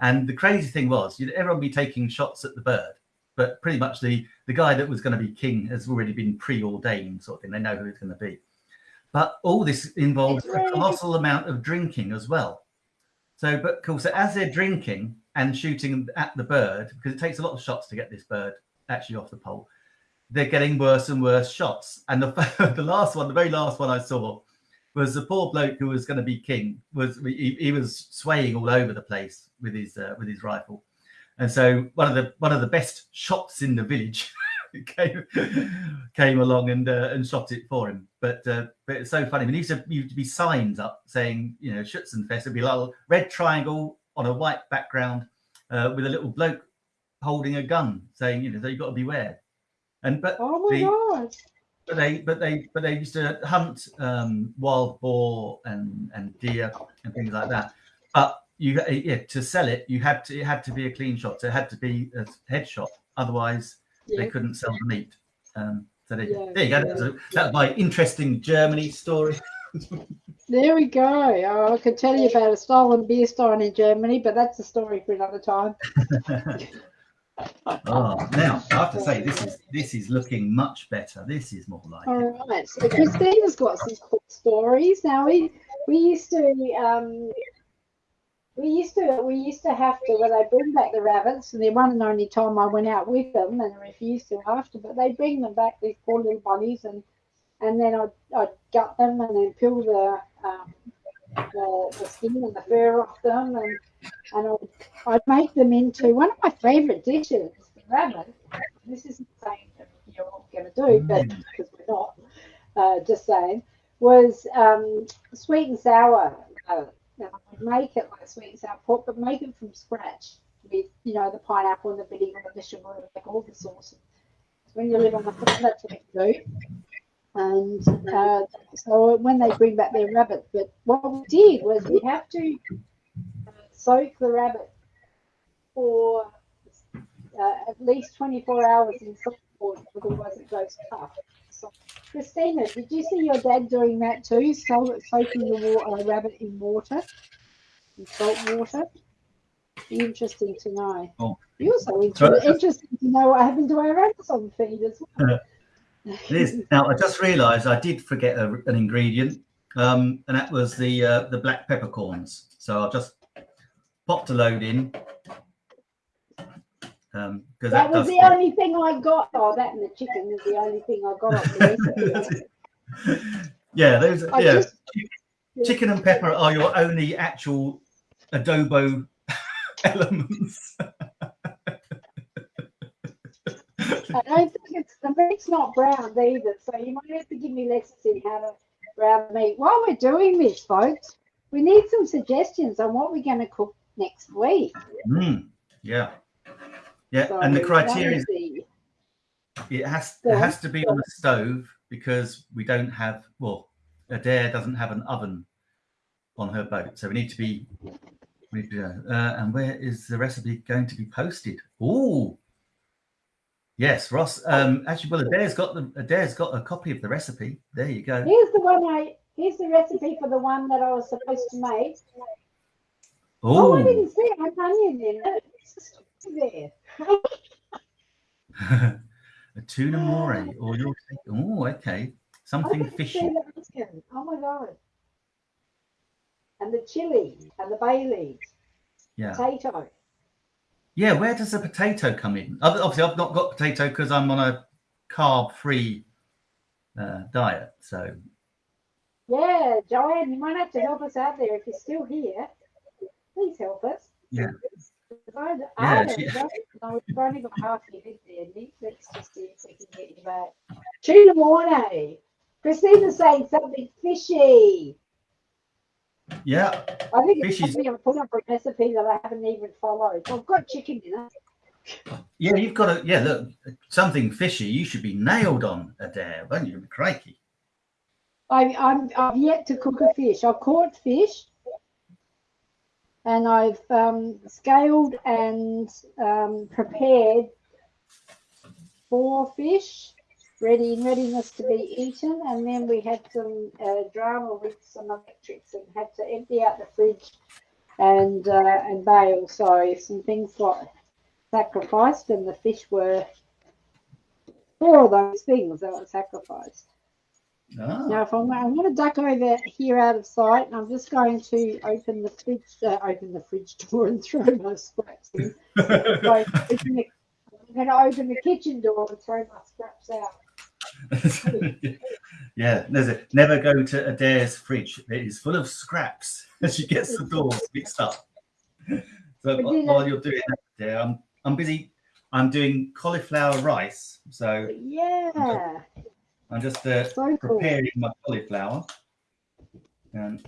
And the crazy thing was, you know, everyone be taking shots at the bird, but pretty much the the guy that was going to be king has already been preordained, sort of thing. They know who it's going to be. But all this involves a colossal amount of drinking as well. So, but cool. So as they're drinking and shooting at the bird, because it takes a lot of shots to get this bird actually off the pole, they're getting worse and worse shots. And the the last one, the very last one I saw, was the poor bloke who was going to be king. Was he, he was swaying all over the place with his uh, with his rifle, and so one of the one of the best shots in the village came came along and uh, and shot it for him. But uh, but it's so funny. There used to, used to be signs up saying you know Schützenfest. It'd be a little red triangle on a white background uh, with a little bloke holding a gun, saying you know so you've got to beware. And but Oh my The- god. but they but they but they used to hunt um, wild boar and and deer and things like that. But you yeah to sell it you had to it had to be a clean shot. So it had to be a headshot. Otherwise Yeah. they couldn't sell the meat. Um, so there, Yeah, there you go. That's, a, that's my interesting Germany story. There we go. Oh, I could tell you about a stolen beer stein in Germany, but that's a story for another time. oh, now I have to say this is this is looking much better. This is more like All it. right. So Christina's got some cool stories. Now we we used to um we used to we used to have to when they bring back the rabbits, and the one and only time I went out with them and refused to after, but they bring them back these poor little bunnies and and then I'd, I'd gut them and then peel the um, the, the skin and the fur off them and and I'd, I'd make them into one of my favourite dishes, the rabbit. This isn't saying that you're all going to do, but because we're not, uh, just saying, was um, sweet and sour. Uh, make it like sweet and sour pork, but make it from scratch with, you know, the pineapple and the vinegar and the sugar and like all the sauce. When you live on the farm, that's what do. And uh, so when they bring back their rabbit, but what we did was we have to uh, soak the rabbit for uh, at least 24 hours in salt water, otherwise it goes tough. So, Christina, did you see your dad doing that too? So, soaking the water, a rabbit in water, in salt water? Interesting to know. Oh. You're so inter- Sorry. interesting to know what happened to our rabbits on feed as well. Is. Now I just realised I did forget a, an ingredient, um, and that was the uh, the black peppercorns. So I'll just popped a load in because That that, was the only thing I got. Oh, that and the chicken is the only thing I got recipe. yeah, those. I yeah, just- chicken and pepper are your only actual adobo elements. I don't think it's the meat's not browned either, so you might have to give me lessons in how to brown meat. While we're doing this, folks, we need some suggestions on what we're going to cook next week. Mm, yeah, yeah, So and the criteria is it has it has to be on the stove because we don't have well Adair doesn't have an oven on her boat so we need to be we need to, uh, and where is the recipe going to be posted oh yes Roz um actually well Adair's got the Adair's got a copy of the recipe there you go Here's the one I. Here's the recipe for the one that I was supposed to make. Oh, I didn't see it. I had onion in it. It's just there. A tuna more or your oh okay something fishy. Oh my god. And the chili and the bay leaves, yeah potato. yeah, where does the potato come in? Obviously, I've not got potato because I'm on a carb-free uh, diet. So, yeah, Joanne, you might have to help us out there if you're still here. Please help us. Yeah. I, Yeah, I, she- no, we've only got half your head there, Nick. Let's just see if we can get you back. Tuna morning. Christina's saying something fishy. yeah, I think it's Fishy's- something I'm putting up a recipe that I haven't even followed. I've got chicken dinner. yeah, you've got to, yeah, look, something fishy. You should be nailed on Adair, won't you? Crikey. I, I'm I've yet to cook a fish. I've caught fish, and I've um, scaled and um, prepared four fish, ready in readiness to be eaten. And then we had some uh, drama with some electrics and had to empty out the fridge and uh, and bail. So some things got sacrificed, and the fish were four of those things that were sacrificed. Ah, Now, if I'm, I'm going to duck over here out of sight, and I'm just going to open the fridge, uh, open the fridge door and throw my scraps in. So, the- I'm going to open the kitchen door and throw my scraps out. yeah, there's a never go to Adair's fridge. It is full of scraps. As she gets the doors mixed up. So while you're doing that, Adair, I'm I'm busy. I'm doing cauliflower rice. So Yeah, I'm just uh, so cool. preparing my cauliflower. And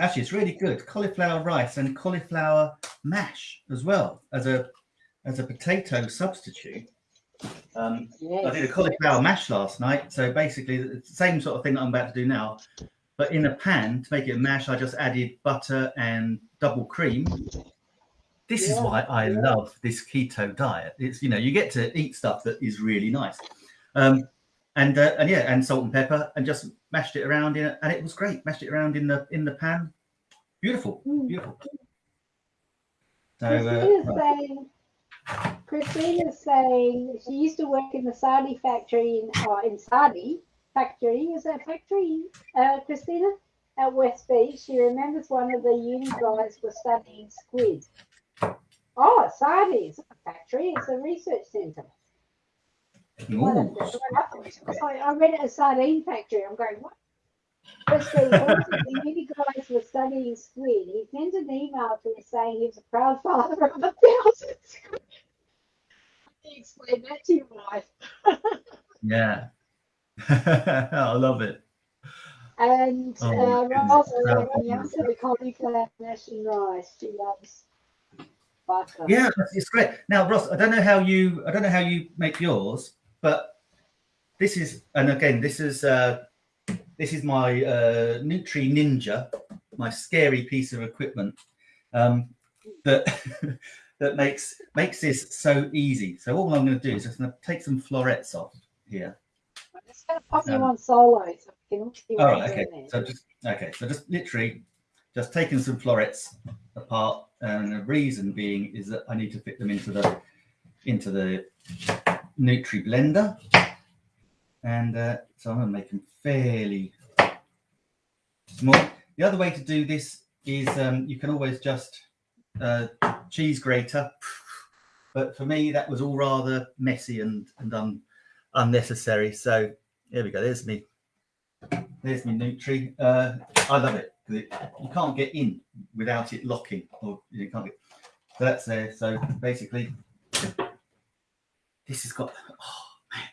actually, it's really good. Cauliflower rice and cauliflower mash as well as a as a potato substitute. Um, I did a Yes. cauliflower mash last night. So basically, it's the same sort of thing that I'm about to do now. But in a pan to make it a mash, I just added butter and double cream. This is why I yeah. love this keto diet. It's you know you get to eat stuff that is really nice, um, and uh, and yeah, and salt and pepper, and just mashed it around in it, and it was great. Mashed it around in the in the pan, beautiful, Mm. beautiful. So Christina's uh, right. saying, Christina's saying she used to work in the SARDI factory in uh, in SARDI factory. Is that factory, uh, Christina? At West Beach. She remembers one of the uni guys was studying squid. Oh, SARDI is a factory. It's a research centre. Ooh. I read it as sardine factory. I'm going, what? One of the guys was studying squid. He sent an email to me saying he was a proud father of a thousand squid. He explained that to your wife. Yeah. I love it. And Oh, uh, Proud uh, the cauliflower mash and rice. She loves butter. Yeah, it's great. Now, Roz, I don't know how you I don't know how you make yours, but this is and again, this is uh this is my uh Nutri Ninja, my scary piece of equipment um that that makes makes this so easy. So all I'm going to do is just going to take some florets off here. I'm just going to pop you Um, on solo so we can see All right, okay. So just okay, so just literally just taking some florets apart, and the reason being is that I need to fit them into the into the Nutri blender, and uh, so I'm going to make them fairly small. The other way to do this is um, you can always just uh, cheese grater, but for me that was all rather messy and and un, unnecessary. So here we go. There's me there's me Nutri. Uh, I love it it, you can't get in without it locking, or you can't get. So that's there. So basically, this has got. Oh man,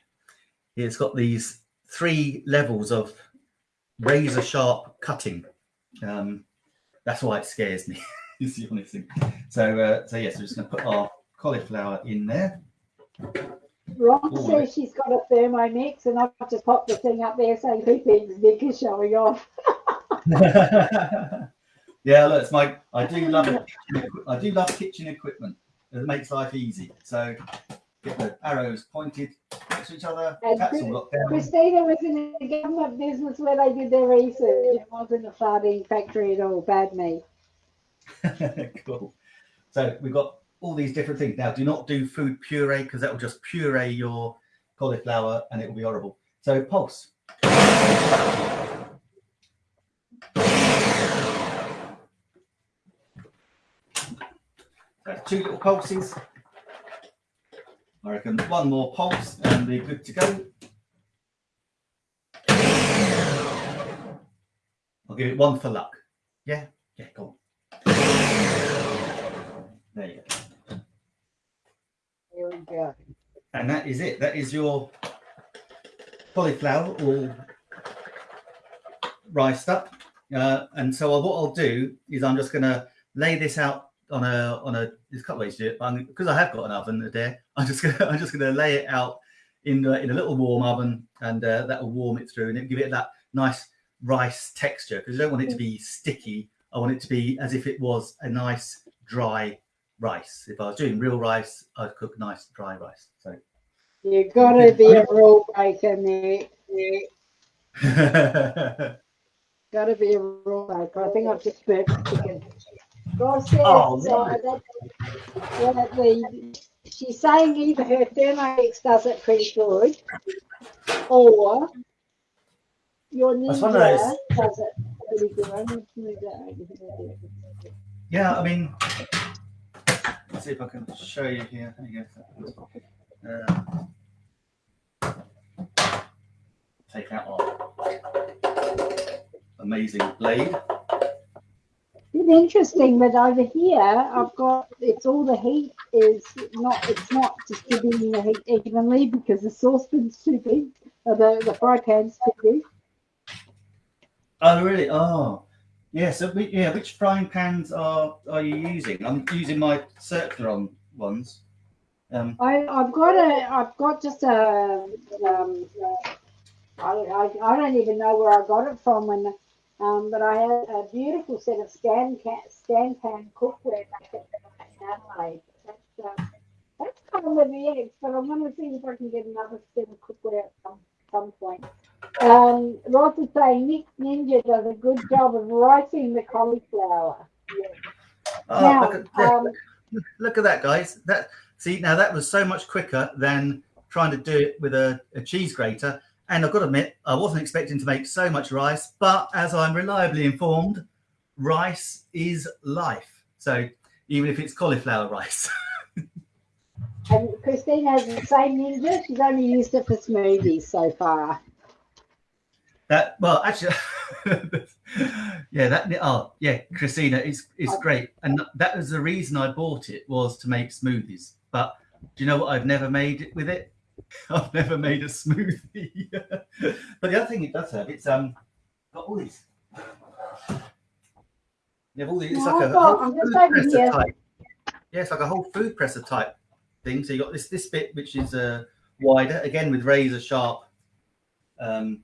it's got these three levels of razor sharp cutting. Um, that's why it scares me. is the honest thing. So uh, so yes, we're just going to put our cauliflower in there. Ron Ooh, says she's got a thermomix, and I've just popped the thing up there saying Pepe's Nick is showing off. yeah, look, it's my. I do love it. I do love kitchen equipment. It makes life easy. So get the arrows pointed next to each other. Chris- all locked down. Christina was in a government business where they did their research. It wasn't a sardine factory at all. Bad me. cool. So we've got all these different things. Now, do not do food puree because that will just puree your cauliflower and it will be horrible. So pulse. That's two little pulses. I reckon one more pulse and we're good to go. I'll give it one for luck. Yeah, yeah, go on. There you go. There we go. And that is it. That is your cauliflower all riced up. Uh, and so what I'll do is I'm just going to lay this out on a on a. There's a couple ways to do it, but because I have got an oven there, I'm just gonna I'm just gonna lay it out in the, in a little warm oven, and uh, that will warm it through, and it give it that nice rice texture because I don't want it to be sticky. I want it to be as if it was a nice dry rice. If I was doing real rice, I'd cook nice dry rice. So You gotta be a rule breaker, Nick. Gotta be a rule breaker. I think I've just burnt chicken. Says, Oh, uh, the, she's saying either her Thermomix does it pretty good, or your Ninja does it pretty good. I need to move that over here. yeah, I mean, let's see if I can show you here. There you go. Uh, take that our amazing blade. It's interesting that over here I've got it's all the heat is not it's not distributing the heat evenly because the saucepan's too big, or the the fry pan's too big. Oh, really? Oh, yeah. So, we- yeah, which frying pans are are you using? I'm using my circular ones. Um, I I've got a I've got just a um I, I, I don't even know where I got it from when um but I had a beautiful set of Scanpan cookware back at in Adelaide. That's uh, that's kind of the eggs, but I'm gonna see if I can get another set of cookware at some some point. Um, Roz is saying Nick Ninja does a good job of writing the cauliflower. Oh, now, look, at, um, look, look at that, guys. That see now that was so much quicker than trying to do it with a, a cheese grater. And I've got to admit, I wasn't expecting to make so much rice, but as I'm reliably informed, rice is life. So even if it's cauliflower rice. And Christine has the same ninja. She's only used it for smoothies so far. That well, actually, yeah, that oh yeah, Christina is is great, and that was the reason I bought it was to make smoothies. But do you know what? I've never made it with it. I've never made a smoothie. but the other thing it does have, it's um got all these. You have all these. It's No, like a got- whole food presser here. type. Yeah, it's like a whole food presser type thing. So you got this this bit which is uh wider again with razor sharp um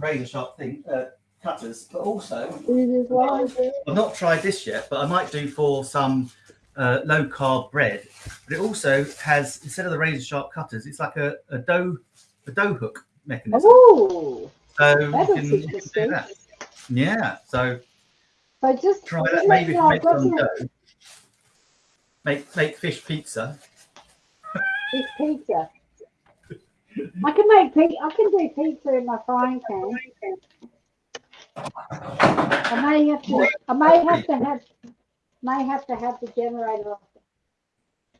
razor sharp thing uh, cutters, but also This is why I've not tried this yet, but I might do for some uh, low carb bread. But it also has instead of the razor sharp cutters, it's like a, a dough a dough hook mechanism. Oh, so you can, you can do that. Yeah, so So just try that. Maybe me if know, you I've make some some dough. Make make fish pizza. fish pizza. I can make pizza. I can do pizza in my frying pan. I may have to. I may have to have. May have to have the generator off.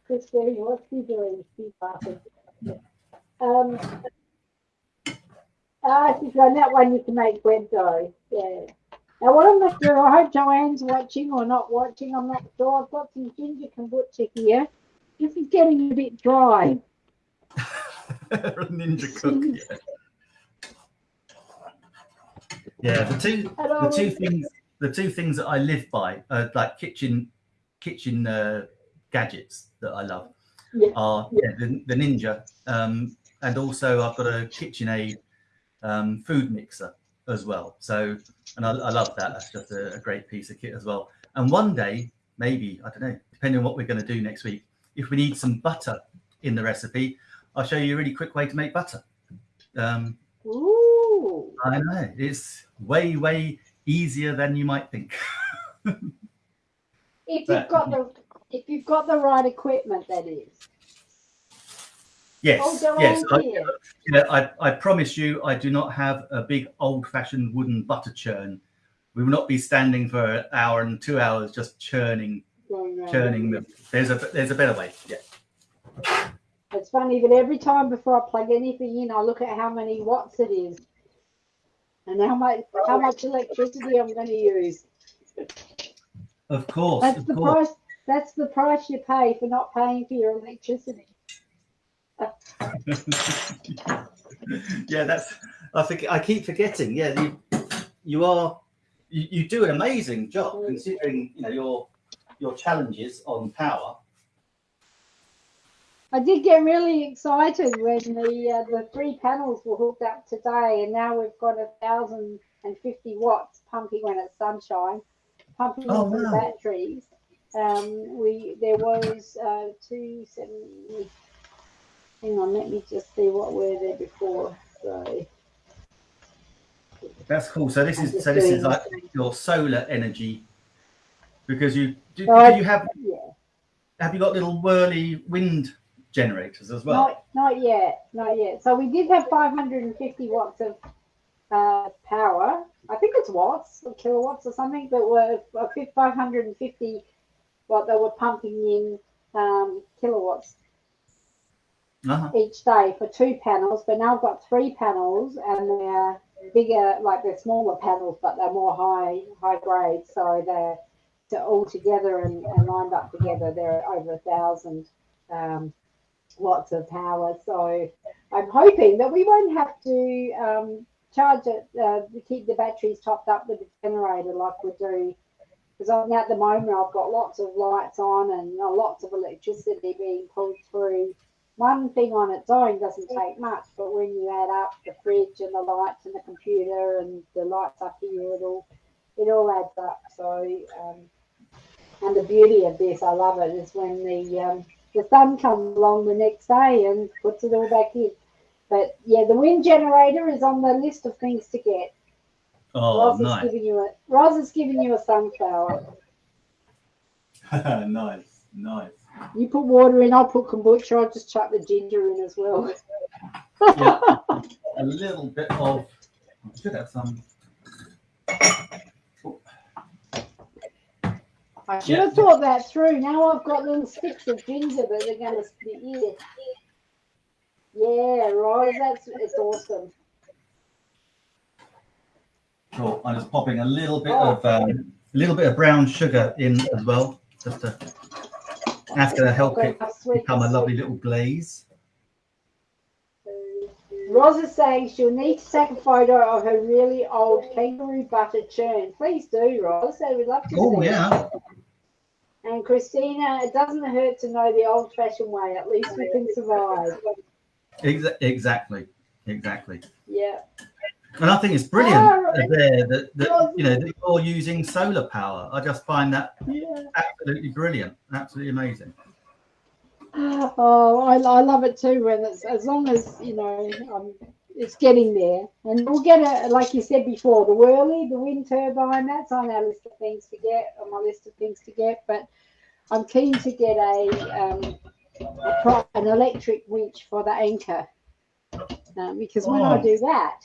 Christine, what's she doing? She's laughing. Um. Ah, she's on that one. You can make bread dough. Yeah. Now, what I'm going to do, I hope Joanne's watching or not watching. I'm not sure. I've got some ginger kombucha here. This is getting a bit dry. Ninja cook. Yeah. yeah, the two the two things the two things that I live by are like kitchen kitchen uh, gadgets that I love Yeah. are yeah, the, the Ninja um, and also I've got a KitchenAid um, food mixer as well. So and I, I love that. That's just a, a great piece of kit as well. And one day, maybe I don't know, depending on what we're going to do next week, if we need some butter in the recipe, I'll show you a really quick way to make butter. Um, Ooh. I know it's way way easier than you might think. If you've got the if you've got the right equipment, that is. Yes, Oh, yes. I, here. yeah, I, I promise you, I do not have a big old-fashioned wooden butter churn. We will not be standing for an hour and two hours just churning churning them. There's a there's a better way. Yeah. It's funny, but every time before I plug anything in, I look at how many watts it is and how much how much electricity I'm going to use. Of course. That's of the course. price. That's the price you pay for not paying for your electricity. yeah, that's. I think I keep forgetting. Yeah, you you are you, you do an amazing job mm. considering you know your your challenges on power. I did get really excited when the uh, the three panels were hooked up today, and now we've got a thousand and fifty watts pumping when it's sunshine, pumping Oh, into the batteries. Um, we there was uh, two. Hang on, let me just see what were there before. So That's cool. So this I'm is so this is like your solar energy because you do, So do you have yeah, have you got little whirly wind generators as well? not not yet, not yet. So we did have five hundred and fifty watts of uh, power. I think it's watts or kilowatts or something that were five hundred and fifty what they were pumping in um, kilowatts Uh-huh. each day for two panels. But now I've got three panels and they're bigger, like they're smaller panels, but they're more high high grade. So they're they're all together and, and lined up together. They're over a thousand um, watts of power. So I'm hoping that we won't have to um, charge it uh, to keep the batteries topped up with the generator like we do. Because at the moment I've got lots of lights on and uh, lots of electricity being pulled through. One thing on its own doesn't take much, but when you add up the fridge and the lights and the computer and the lights up here, it all it all adds up. So, um, and the beauty of this, I love it, is when the um, the sun comes along the next day and puts it all back in. But yeah, the wind generator is on the list of things to get. Oh, Roz is nice, giving you a Roz is giving you a sunflower. nice, nice. You put water in, I'll put kombucha. I'll just chuck the ginger in as well. Yeah. A little bit of. I should have some. I should Yeah. have thought that through. Now I've got little sticks of ginger that they're going to split here. Yeah, Roz, that's it's awesome. Cool. I'm just popping a little bit Oh. of um, a little bit of brown sugar in as well, just to. That's going to help it become a lovely little glaze. Is saying she'll need to take a photo of her really old kangaroo butter churn. Please do, Roz. We'd love to Oh see it. And Christina, it doesn't hurt to know the old fashioned way. At least we can survive. Exactly. Exactly. Yeah. And I think it's brilliant right. there that, that you know that you're using solar power. I just find that Yeah. absolutely brilliant, absolutely amazing. Oh, I, I love it too. When it's as long as you know, um, it's getting there, and we'll get a like you said before, the whirly, the wind turbine. That's on our list of things to get, on my list of things to get. But I'm keen to get a, um, a an electric winch for the anchor, um, because when I do that,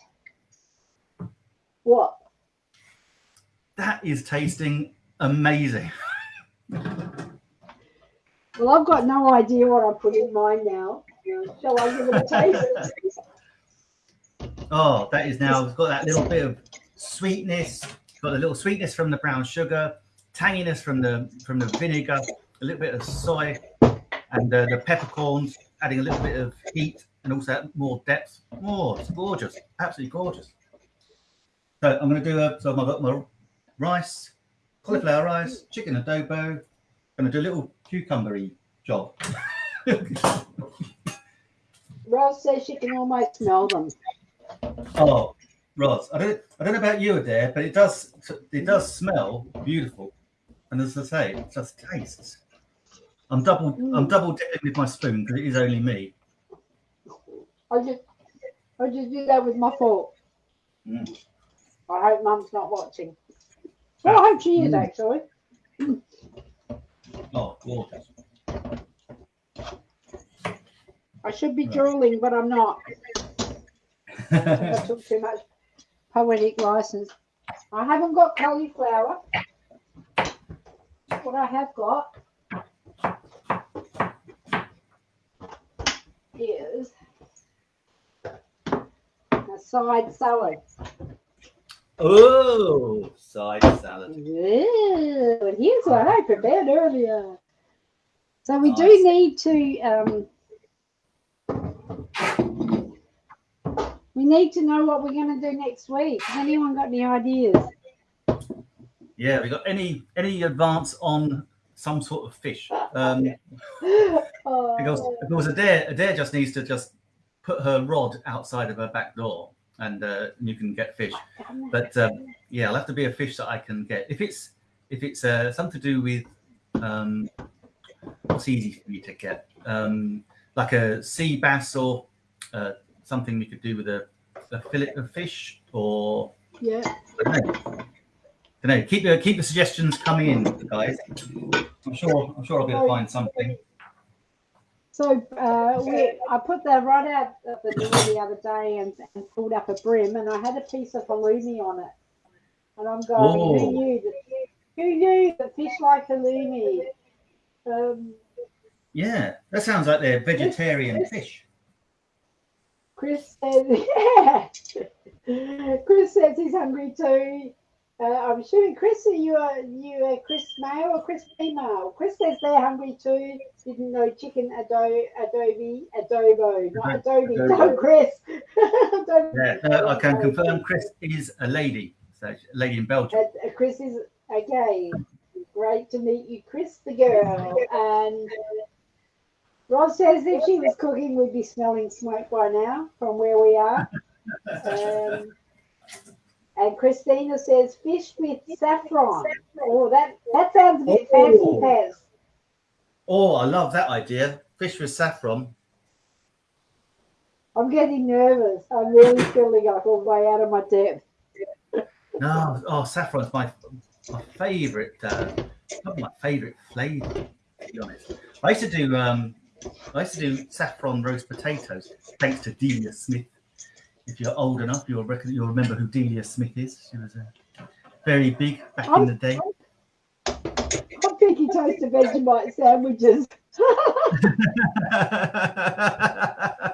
what? That is tasting amazing. Well, I've got no idea what I put in mine now. Shall I give it a taste? Oh, that is now it's got that little bit of sweetness. Got a little sweetness from the brown sugar, tanginess from the from the vinegar, a little bit of soy, and uh, the peppercorns, adding a little bit of heat and also more depth. Oh, it's gorgeous, absolutely gorgeous. So I'm going to do a. So I've got my rice, cauliflower rice, chicken adobo. Going to do a little cucumbery job. Rose says she can almost smell them. Oh, Roz, I don't, I don't know about you, Adair, but it does, it does smell beautiful, and as I say, it just tastes. I'm double, I'm Mm. double dipping with my spoon because it is only me. I just, I just do that with my fork. Mm. I hope Mum's not watching. Well, I hope she is Mm. actually. Oh, gorgeous. I should be Right. drooling, but I'm not. I took too much poetic license. I haven't got cauliflower. What what I have got is a side salad. Oh, side salad. Ooh, and here's what I prepared earlier. So we do need to um, we need to know what we're going to do next week. Has anyone got any ideas? Yeah, we got any any advance on some sort of fish? Um, Oh, because because Adair Adair just needs to just put her rod outside of her back door, and uh, you can get fish. But um, yeah, I'll have to be a fish that I can get. If it's if it's uh, something to do with um, what's easy for you to get, um, like a sea bass or uh, something we could do with a, a fillet of fish, or yeah. I don't know. don't know. Keep the keep the suggestions coming in, guys. I'm sure I'm sure I'll be able to find something. So uh, we, I put the rod out at the door the other day and, and pulled up a brim, and I had a piece of halloumi on it. And I'm going, Oh. who knew that? Who knew that fish like halloumi? Um, Yeah, that sounds like they're vegetarian fish. Chris says, yeah. Chris says he's hungry too. Uh, I'm assuming Chris, are you a you a Chris male or Chris female? Chris says they're hungry too. Didn't know chicken ado, adobe adobo, not adobe. Adobo. No, Chris. Don't- Yeah, uh, I can confirm Chris is a lady, so a lady in Belgium. Uh, Chris is okay. Great to meet you, Chris, the girl. And Roz says if she was cooking, we'd be smelling smoke by now from where we are. Um, and Christina says fish with saffron. Oh, that that sounds a bit fancy, Ooh. Pez. Oh, I love that idea. Fish with saffron. I'm getting nervous. I'm really feeling like all the way out of my depth. No, oh, saffron's my my favourite. Uh, probably my favourite flavour. To be honest, I used to do um, I used to do saffron roast potatoes. Thanks to Delia Smith. If you're old enough, you'll reckon you'll remember who Delia Smith is. She was uh, very big back in the day. I'm thinking toasted Vegemite sandwiches.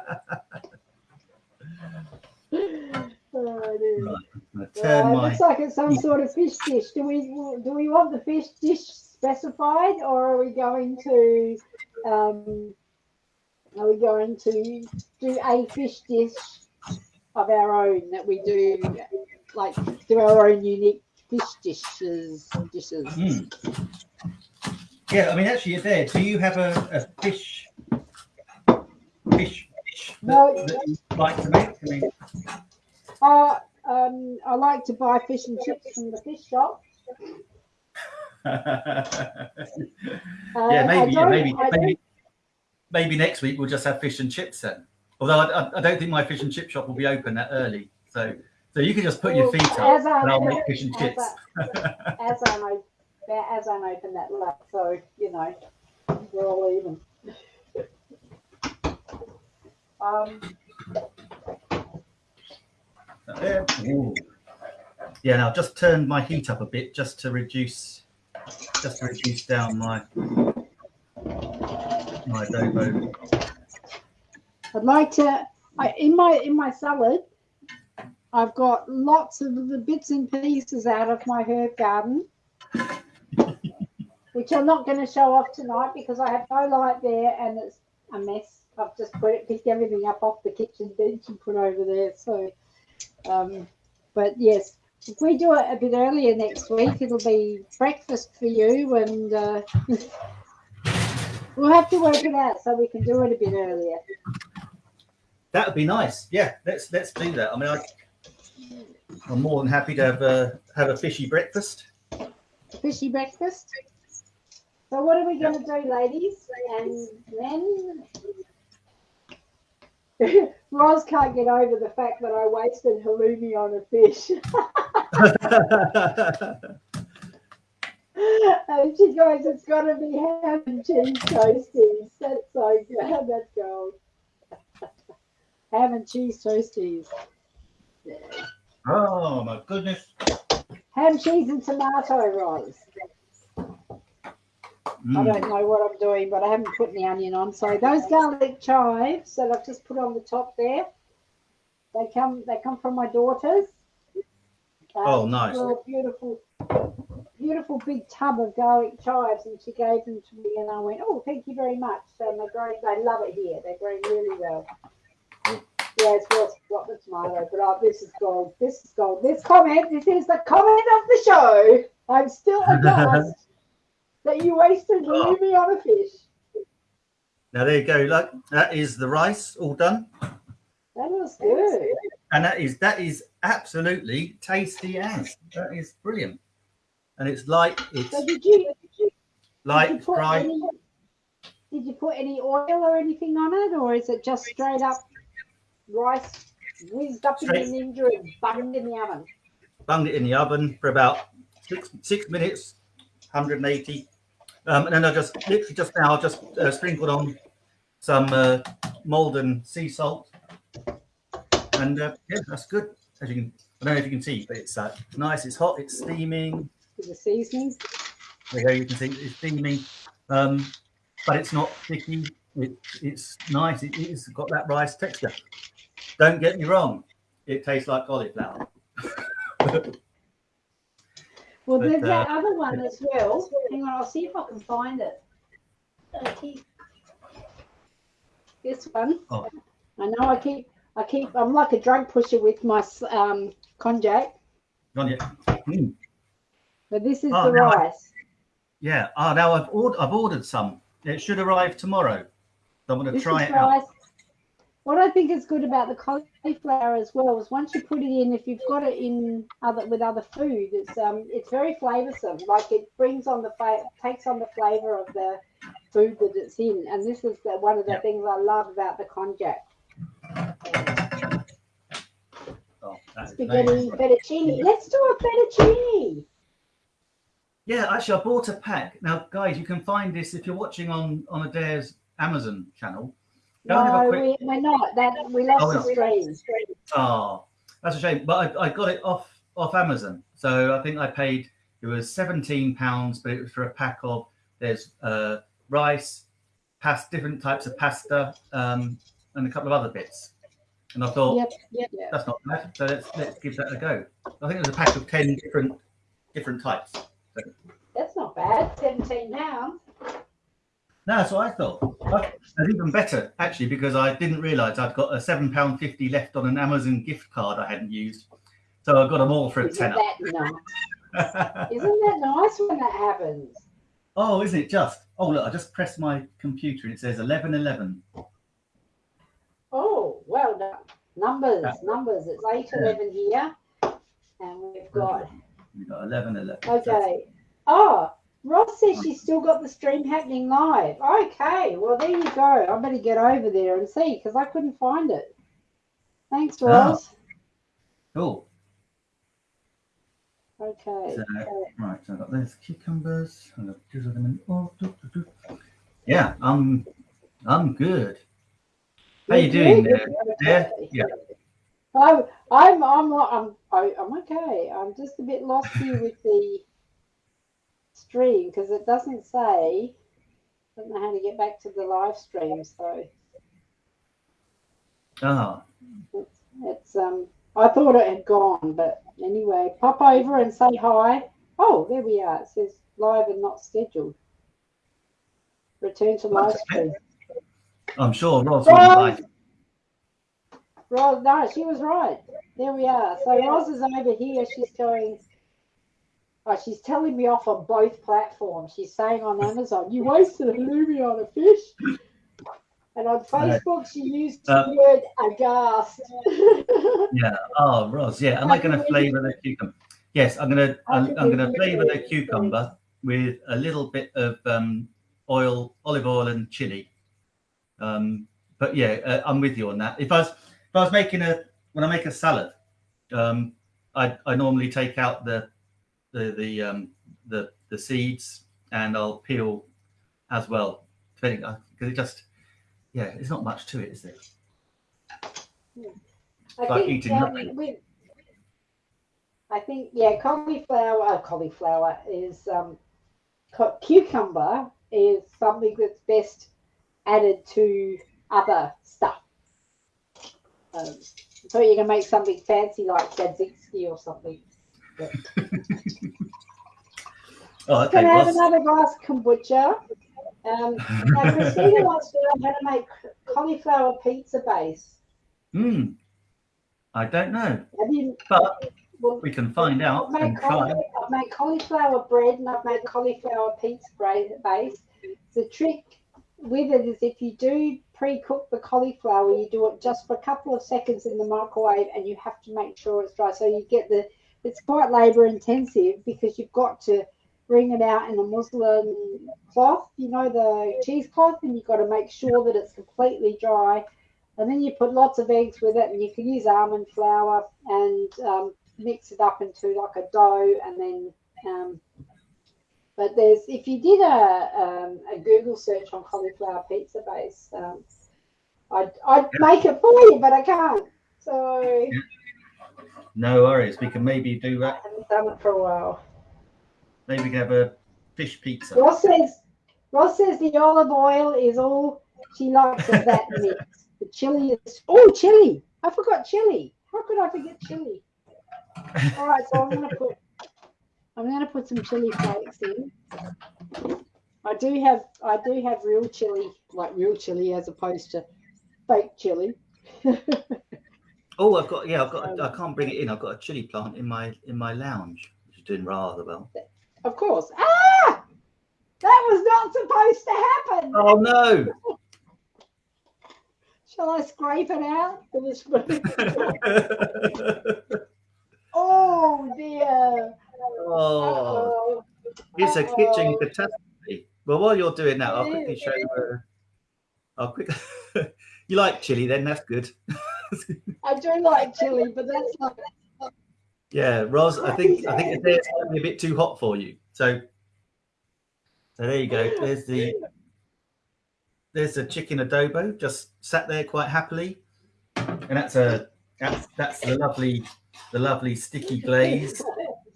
Oh, dear. Right, I'm Yeah, turn looks like it's some sort of fish dish. Do we do we want the fish dish specified, or are we going to um, are we going to do a fish dish of our own that we do, like do our own unique fish dishes dishes? Hmm. Yeah, I mean, actually, you're there. Do you have a, a fish fish dish that, No. that you like to make? I mean, Uh, um, I like to buy fish and chips from the fish shop. yeah, Uh, I maybe, yeah, maybe, maybe, maybe next week we'll just have fish and chips then. Although I, I- don't think my fish and chip shop will be open that early, so so you can just put your feet up I- and I'll make fish and as chips. I- as I'm o- as I'm open that late, so you know we're all even. Um, Yeah. Yeah, now just turn my heat up a bit just to reduce just to reduce down my I'd like to. I, in my in my salad, I've got lots of the bits and pieces out of my herb garden, which I'm not going to show off tonight because I have no light there and it's a mess. I've just put it, picked everything up off the kitchen bench and put over there. So, um, but yes, if we do it a bit earlier next week, it'll be breakfast for you, and uh, we'll have to work it out so we can do it a bit earlier. That would be nice. Yeah, let's let's do that. I mean, I, I'm more than happy to have a have a fishy breakfast. fishy breakfast. So what are we going to do, ladies and men? Roz can't get over the fact that I wasted halloumi on a fish. and she goes, it's got to be ham and cheese toasties. That's so good. That's gold. ham and cheese toasties. Yeah. oh my goodness! Ham, cheese, and tomato, Roz. I don't know what I'm doing, but I haven't put the onion on. So those garlic chives that I've just put on the top there, they come they come from my daughters. Um, Oh, nice. beautiful, beautiful big tub of garlic chives, and she gave them to me, and I went, "Oh, thank you very much." And they're growing. They love it here. They're growing really well. Yeah, it's well got the tomato, but oh, this is gold. This is gold. This comment, this is the comment of the show. I'm still aghast that you wasted Oh. Lumi on a fish. Now there you go. Look, that is the rice all done, That was good. and that is that is absolutely tasty as. That is brilliant, and it's light. It's So did you, did you light, put dry. any, did you put any oil or anything on it, or is it just straight up rice whizzed up Straight- in the ninja and bunged in the oven? bunged it in the oven for about six six minutes, 180. Um, and then I just literally just now I just uh, sprinkled on some uh, Maldon sea salt, and uh, yeah, that's good. As you can, I don't know if you can see, but it's uh, nice. It's hot. It's steaming. With the seasonings. There you. Can see it's steaming, um, but it's not sticky. It, it's nice. It, it's got that rice texture. Don't get me wrong. It tastes like cauliflower. Well, there's that uh, other one as well. Hang on, I'll see if I can find it. I keep this one. Oh. I know I keep, I keep, I'm like a drug pusher with my um, konjac, it? Mm. But this is Oh, the no, I- rice. Yeah. Ah, now I've ordered. I've ordered some. It should arrive tomorrow. I'm going to This try it out. What I think is good about the cauliflower as well is once you put it in, if you've got it in other with other food, it's um it's very flavoursome. Like it brings on the takes on the flavour of the food that it's in, and this is the, one of the Yep. things I love about the konjac. Oh, Spaghetti amazing. fettuccine. Let's do a fettuccine. Yeah, actually, I bought a pack. Now, guys, you can find this if you're watching on on Adair's Amazon channel. Go and have a No, quick- we, we're not. That we lost Oh, the stream. Oh, that's a shame. But I, I got it off off Amazon, so I think I paid it was seventeen pounds, but it was for a pack of there's uh, rice, past different types of pasta, um, and a couple of other bits. And I thought Yep, yep. that's not bad, so let's let's give that a go. I think there's a pack of ten different different types. That's not bad. Seventeen pounds. No, that's what I thought. That's even better actually because I didn't realise I'd got a seven pound fifty left on an Amazon gift card I hadn't used, so I got them all for a Isn't tenner. that nice? Isn't that nice when that happens? oh, isn't it just? Oh, look, I just pressed my computer and it says eleven eleven. Oh, well done. Numbers, numbers. It's eight Yeah. eleven here, and we've got We got eleven eleven. okay. Oh, Roz says she's still got the stream happening live. Okay, well there you go. I better get over there and see because I couldn't find it. Thanks, Oh. Roz. Cool. Okay. So, right, so I've got those cucumbers. Gonna them in. Oh. Yeah, I'm I'm good. How you doing there? Yeah. I'm, I'm, I'm, I'm, I'm okay. I'm just a bit lost here with the stream because it doesn't say. I don't know how to get back to the live stream, so Ah, it's, it's um. I thought it had gone, but anyway, pop over and say hi. Oh, there we are. It says live and not scheduled. Return to live stream. I'm sure Roz wouldn't like. Roz, no, she was right. There we are. So Roz is over here. She's going. Oh, she's telling me off on both platforms. She's saying on Amazon, "You wasted a halloumi on a fish," and on Facebook, she used Uh, the word aghast. Yeah. Oh, Roz. Yeah. Am I going to flavour the cucumber? Yes, I'm going to. I'm, I'm going to flavour the cucumber with a little bit of um, oil, olive oil, and chili. Um, but yeah, uh, I'm with you on that. If I was if I was making a when I make a salad, um, I I normally take out the the the um, the the seeds and I'll peel as well, depending because it just yeah, it's not much to it, is there? I Like think, eating we- I think yeah, cauliflower. Uh, cauliflower is um, cucumber is something that's best added to other stuff. Um, so you can make something fancy like tzatziki or something. Oh, okay. Can I have Roz. another glass kombucha? Um, now Christina wants to know how to make cauliflower pizza base. Hmm. I don't know, you? but Well, we can find out I've made, and try. I've made cauliflower bread and I've made cauliflower pizza base. The trick with it is if you do pre-cook the cauliflower, you do it just for a couple of seconds in the microwave, and you have to make sure it's dry. So you get the. It's quite labour intensive because you've got to bring it out in a muslin cloth, you know, the cheesecloth, and you've got to make sure that it's completely dry. And then you put lots of eggs with it, and you can use almond flour and um, mix it up into like a dough and then um, but there's if you did a um, a Google search on cauliflower pizza base, um, I'd I'd make it for you, but I can't. So No worries. We can maybe do that. I haven't done it for a while. Maybe we can have a fish pizza. Roz says Roz says the olive oil is all she likes of that mix. The chili is oh chili. I forgot chili. How could I forget chili? All right, so I'm gonna put I'm gonna put some chili flakes in. I do have I do have real chili, like real chili as opposed to fake chili. Oh, I've got yeah, I've got. I can't bring it in. I've got a chili plant in my in my lounge, which is doing rather well. Of course. Ah! That was not supposed to happen. Oh no! Shall I scrape it out? a spoon? oh dear. Oh, it's a kitchen catastrophe. Well, while you're doing that, I'll quickly show. you. Uh, I'll quick. you like chili, then that's good. I do like chili, but that's not. Yeah, Roz, I think I think it's a bit too hot for you. So, so there you go. There's the there's the chicken adobo just sat there quite happily, and that's a that's that's the lovely the lovely sticky glaze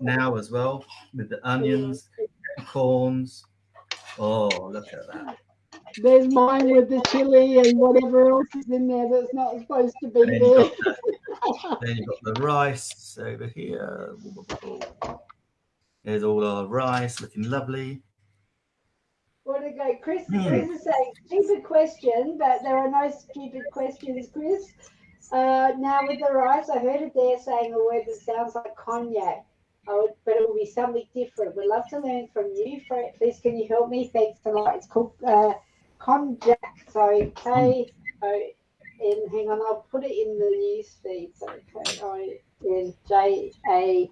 now as well with the onions, corns. Oh, look at that! There's mine with the chili and whatever else is in there that's not supposed to be then there. you've got, then you've got the rice over here. There's all our rice looking lovely. What to go? Chris, Hmm. Chris is saying, stupid question, but there are no stupid questions, Chris. Uh, now with the rice, I heard it there saying a word that sounds like cognac, Would, but it will be something different. We'd love to learn from you. Please, can you help me? Thanks a lot. It's called uh, konjac. So K O N. Hang on, I'll put it in the news feed. So K O N J A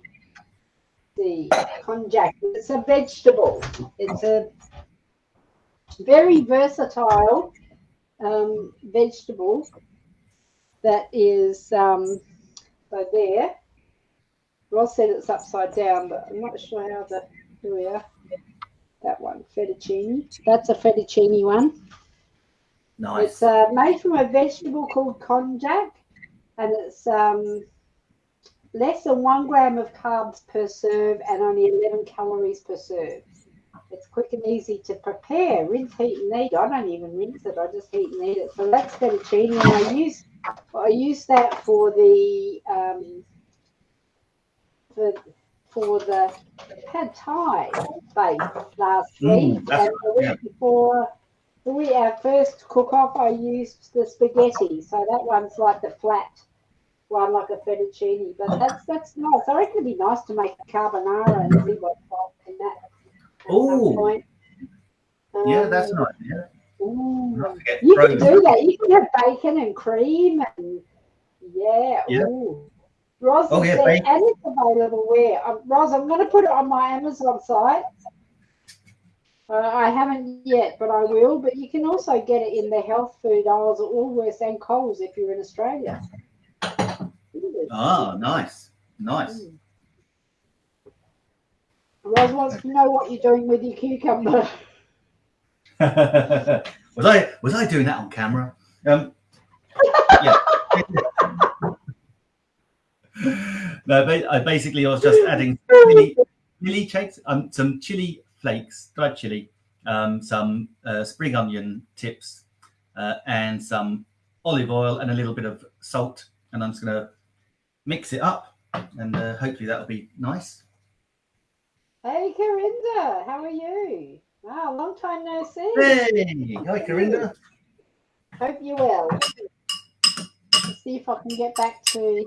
C. Konjac. It's a vegetable. It's a very versatile um, vegetable that is um, so there. Roz said it's upside down, but I'm not sure how the here we are. That one, fettuccine. That's a fettuccine one. Nice. It's uh, made from a vegetable called konjac, and it's um, less than one gram of carbs per serve and only 11 calories per serve. It's quick and easy to prepare. Rinse, heat, and eat. I don't even rinse it. I just heat and eat it. So that's fettuccine, and I use I use that for the um, for for the pad thai bake last Mm, week, and the week yeah. before the week our first cook off, I used the spaghetti. So that one's like the flat one, like a fettuccine. But that's that's nice. I reckon it'd be nice to make carbonara and see what's in that. Oh, yeah, that's Um, nice. Yeah. Not You can do that. You can have bacon and cream and yeah. Yeah. Ooh. Roz Oh, has yeah, said, and it's available where? Um, Roz, I'm going to put it on my Amazon site. Uh, I haven't yet, but I will. But you can also get it in the health food aisles at Woolworths and Coles if you're in Australia. Ah, nice, nice. Mm. Roz wants to know what you're doing with your cucumber. was I was I doing that on camera? Um, yeah. no, I basically I was just adding chili, chili cakes, um, some chili flakes, dried chili, um, some uh, spring onion tips, uh, and some olive oil and a little bit of salt. And I'm just going to mix it up, and uh, hopefully that'll be nice. Hey, Corinda, how are you? Wow, long time no see. Hey, hi, Corinda. Hope you're well. Let's see if I can get back to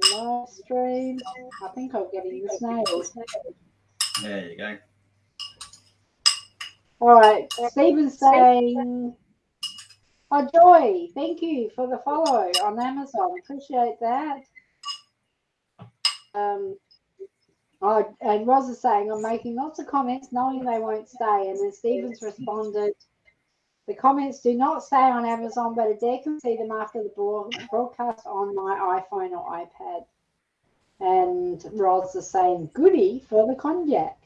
the live stream. I think I'm getting the snails. There you go. All right, Stephen's saying, "Oh, Joy, thank you for the follow on Amazon. Appreciate that." Um, oh, and Roz is saying, "I'm making lots of comments, knowing they won't stay." And then Stephen's responded, "The comments do not stay on Amazon, but Adair can see them after the broadcast on my iPhone or iPad." And Roz is saying, "Goody for the cognac."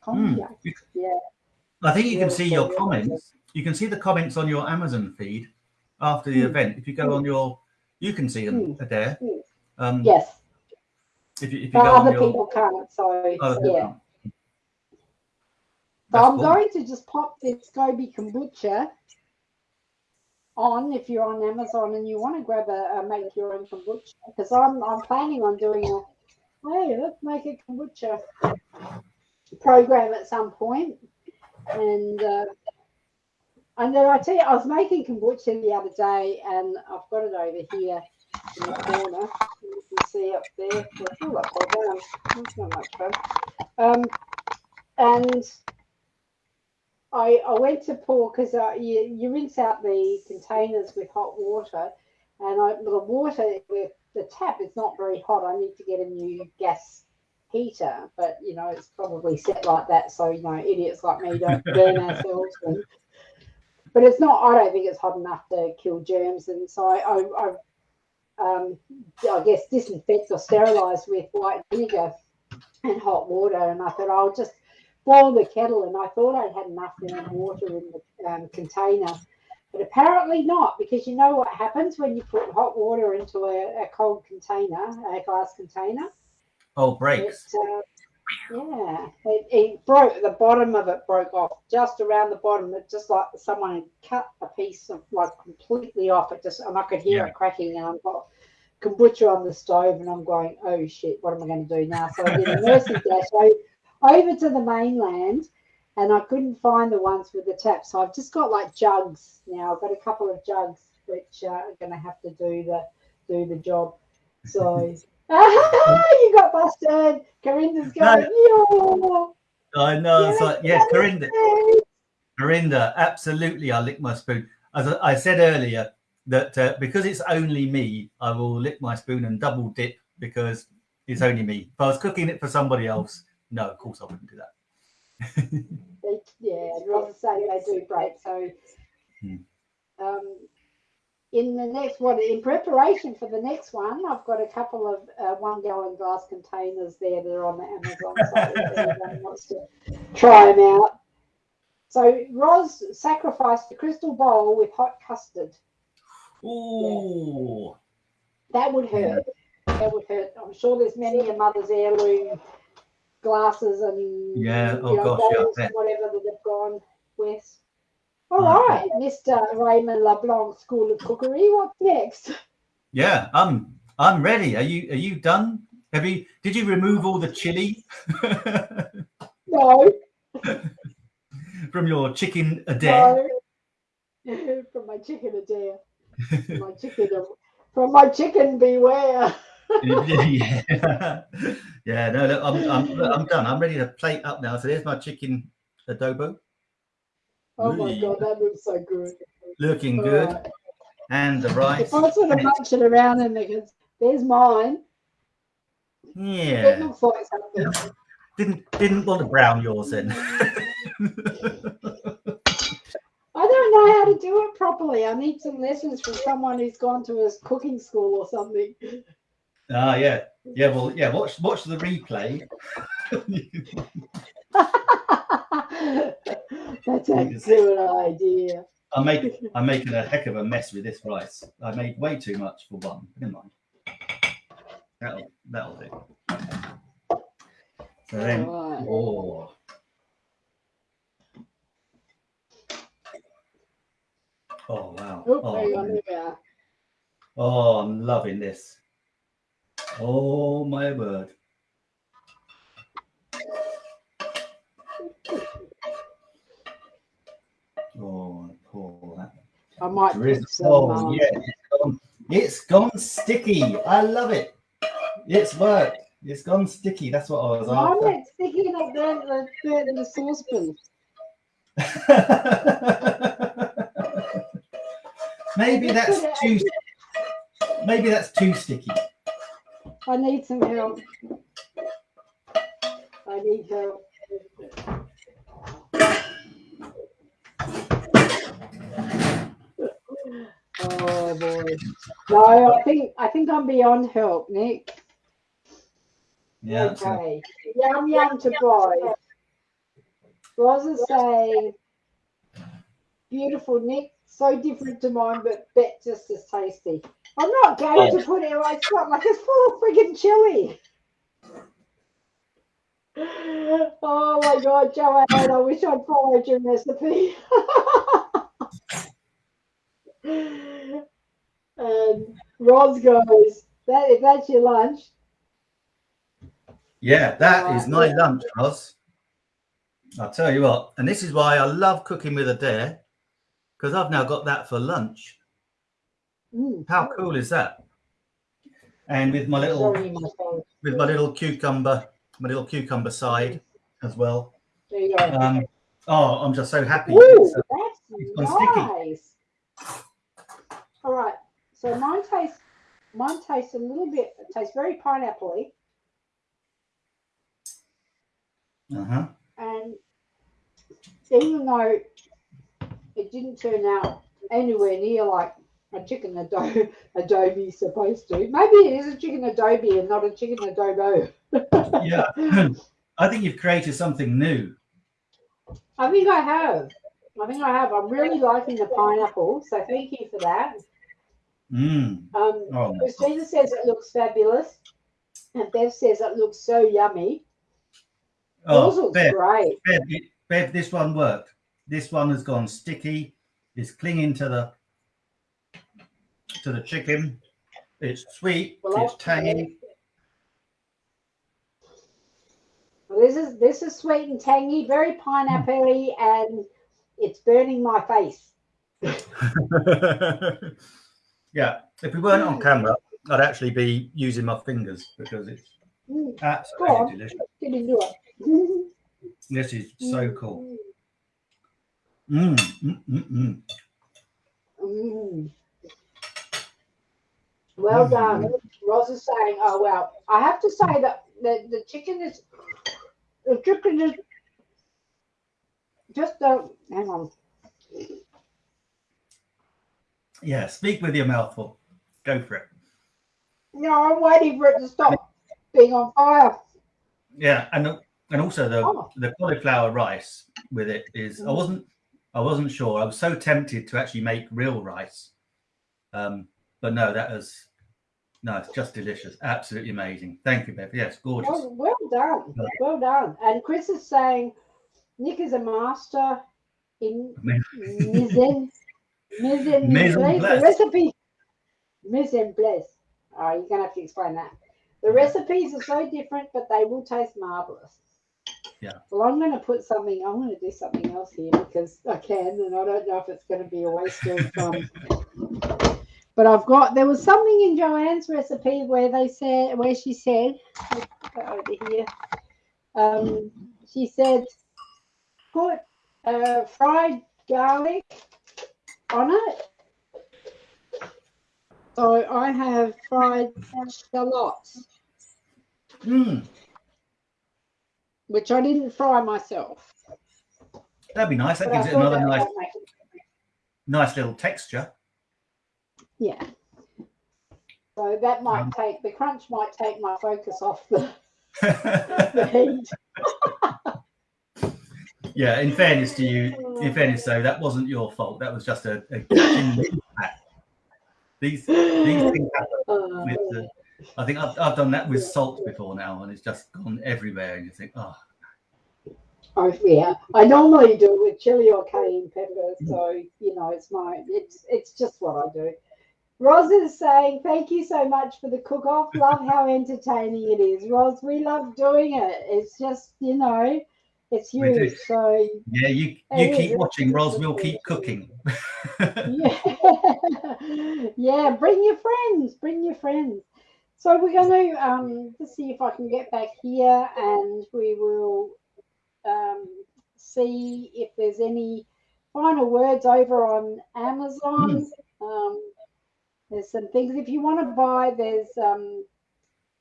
Cognac, yeah. I think you can see your comments. You can see the comments on your Amazon feed after the Hmm. event. If you go on your, you can see them there. Hmm. Um, Yes, If you, if you but go on other your, people can't. So people yeah. can't. So That's I'm cool. going to just pop this Gobi kombucha on if you're on Amazon and you want to grab a, a make your own kombucha because I'm I'm planning on doing a hey let's make a kombucha program at some point. And uh, and then I tell you I was making kombucha the other day and I've got it over here in the corner. You can see up there. It's all upside down it's not much fun. Um and I, I went to pour because uh, you, you rinse out the containers with hot water, and I, the water with the tap is not very hot. I need to get a new gas heater, but you know it's probably set like that so you know idiots like me don't burn ourselves. And, but it's not. I don't think it's hot enough to kill germs, and so I, I, I um, I guess disinfect or sterilize with white vinegar and hot water, and I thought I'll just boil the kettle, and I thought I'd had enough water in the um, container, but apparently not, because you know what happens when you put hot water into a, a cold container, a glass container. Oh, It, breaks. uh, yeah, it, it broke. The bottom of it broke off, just around the bottom. It just like someone had cut a piece of like completely off. It just, and I could hear Yeah. it cracking, and I've got kombucha on the stove, and I'm going, oh shit, what am I going to do now? So I did a mercy dash over to the mainland, and I couldn't find the ones with the tap. So I've just got like jugs now. I've got a couple of jugs which uh, are going to have to do the do the job. So. you got busted. Corinda's going, yo. I know. It's Yeah, like, yeah, Corinda. Corinda, absolutely. I lick my spoon. As I I said earlier, that uh, because it's only me, I will lick my spoon and double dip because it's only me. If I was cooking it for somebody else, no, of course I wouldn't do that. They- Yeah, Roz say they do break. So, Hmm. um, in the next one, in preparation for the next one, I've got a couple of uh, one gallon glass containers there that are on the Amazon site if anyone wants to try them out. So, Roz sacrificed the crystal bowl with hot custard. Ooh, That would hurt. That would hurt. I'm sure there's many a mother's heirloom glasses and Yeah, oh you know, gosh, yeah, I bowls and bet. whatever that have gone with. All Mm. right, Mr. Raymond LeBlanc School of Cookery. What's next? yeah. I'm I'm ready. Are you Are you done? Have you? Did you remove all the chili No, from your chicken a day? no. from my chicken a dare. From my chicken, from my chicken beware. yeah, yeah. No, look, I'm, I'm, I'm done. I'm ready to plate up now. So there's my chicken adobo, Oh my god, that looks so good. looking All good, right. and the rice. If I sort of munch it around and because there's mine. It Yeah, looks like something. didn't didn't want to brown yours then. I don't know how to do it properly. I need some lessons from someone who's gone to a cooking school or something. Ah, yeah, yeah. Well, yeah. Watch watch the replay. That's a good idea. I'm making I'm making a heck of a mess with this rice. I made way too much for one. Never mind. That'll that'll do. So then, Alright. oh. Oh wow. Oh, hang on, there we are. oh, I'm loving this. Oh my word. Oh, pour that. I might put Drizzle. some. Oh, yeah, it's gone, it's gone sticky. I love it. It's worked. It's gone sticky. That's what I was Why after. am I sticking up there the, the, the saucepan? maybe that's put it too. Maybe that's too sticky. I need some help. I need help. Oh boy. No, I think I think I'm beyond help, Nick. Yeah. Okay. Yum yum to boy. Is saying, beautiful Nick, so different to mine, but bet just as tasty. I'm not going to put it away, Scott, like it's full of friggin' chili. Oh my god, Joanne, I wish I'd followed your recipe. and Roz goes, that if that's your lunch, Yeah, that is my Yeah. lunch, Roz. I'll tell you what, and this is why I love cooking with Adair, because I've now got that for lunch. Mm, How cool is that? And with my little sorry, my phone. with my little cucumber, my little cucumber side as well. There you go. Um, oh, I'm just so happy. Ooh, It's, uh, that's gone sticky. nice. All right, so mine tastes mine tastes a little bit. It tastes very pineapple-y, uh-huh. and even though it didn't turn out anywhere near like a chicken adobe is supposed to, maybe it is a chicken adobe and not a chicken adobo. Yeah. I think you've created something new. I think I have. I think I have. I'm really liking the pineapple, so thank you for that. Mm. Um, Oh, Christina says it looks fabulous, and Bev says it looks so yummy. Yours oh looks Bev, great. Bev, Bev, this one worked. This one has gone sticky. It's clinging to the to the chicken. It's sweet. Well, it's tangy. Well, this is this is sweet and tangy, very pineapple and it's burning my face. yeah. If we weren't on camera, I'd actually be using my fingers because it's Mm, absolutely on. delicious. get into it. This is so cool. Mm, mm, mm, mm. Mm. Well Mm. done. Roz is saying, oh well, I have to say that the, the chicken is the chicken is just a hang on. Yeah, speak with your mouth full. Go for it. No, I'm waiting for it to stop being on fire. Yeah, and and also the Oh. the cauliflower rice with it is I Mm. wasn't I wasn't sure. I was so tempted to actually make real rice, um, but no, that was no, it's just delicious, absolutely amazing. Thank you, Bev. Yes, gorgeous. Well, well done. Yeah. Well done. And Chris is saying Nick is a master in mise mise en Mise en place. The recipe mise en place. Oh, you're gonna have to explain that. The recipes are so different, but they will taste marvelous. Yeah. Well, I'm going to put something. I'm going to do something else here because I can, and I don't know if it's going to be a waste of. Um, but I've got. There was something in Joanne's recipe where they said, where she said, over here. Um, she said, put uh, fried garlic on it. So I have fried shallots, Mm, which I didn't fry myself. that'd be nice. That but I gives it another nice might make it- nice little texture. Yeah. So that might Um, take the crunch might take my focus off the, the heat. yeah, in fairness to you, in fairness though, that wasn't your fault. That was just a, a. These these things happen Uh, with the I think I've, I've done that with salt before now, and it's just gone everywhere. And you think, oh, Oh yeah, I normally do it with chili or cayenne pepper, so you know it's my it's it's just what I do. Roz is saying, thank you so much for the cook off. Love how entertaining it is. Roz, we love doing it. It's just, you know, it's huge. So yeah, you you keep is, watching, Roz, we'll keep cooking. yeah. yeah, bring your friends, bring your friends. So we're going to um, just see if I can get back here and we will um, see if there's any final words over on Amazon. Mm. Um, there's some things if you want to buy. There's um,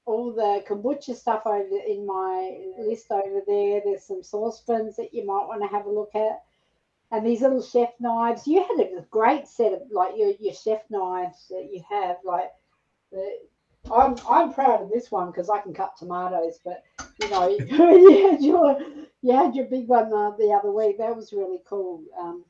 all the kombucha stuff over in my list over there. There's some saucepans that you might want to have a look at, and these little chef knives. You had a great set of like your your chef knives that you have. Like the, I'm I'm proud of this one because I can cut tomatoes, but you know you had your you had your big one uh, the other week. That was really cool. Um,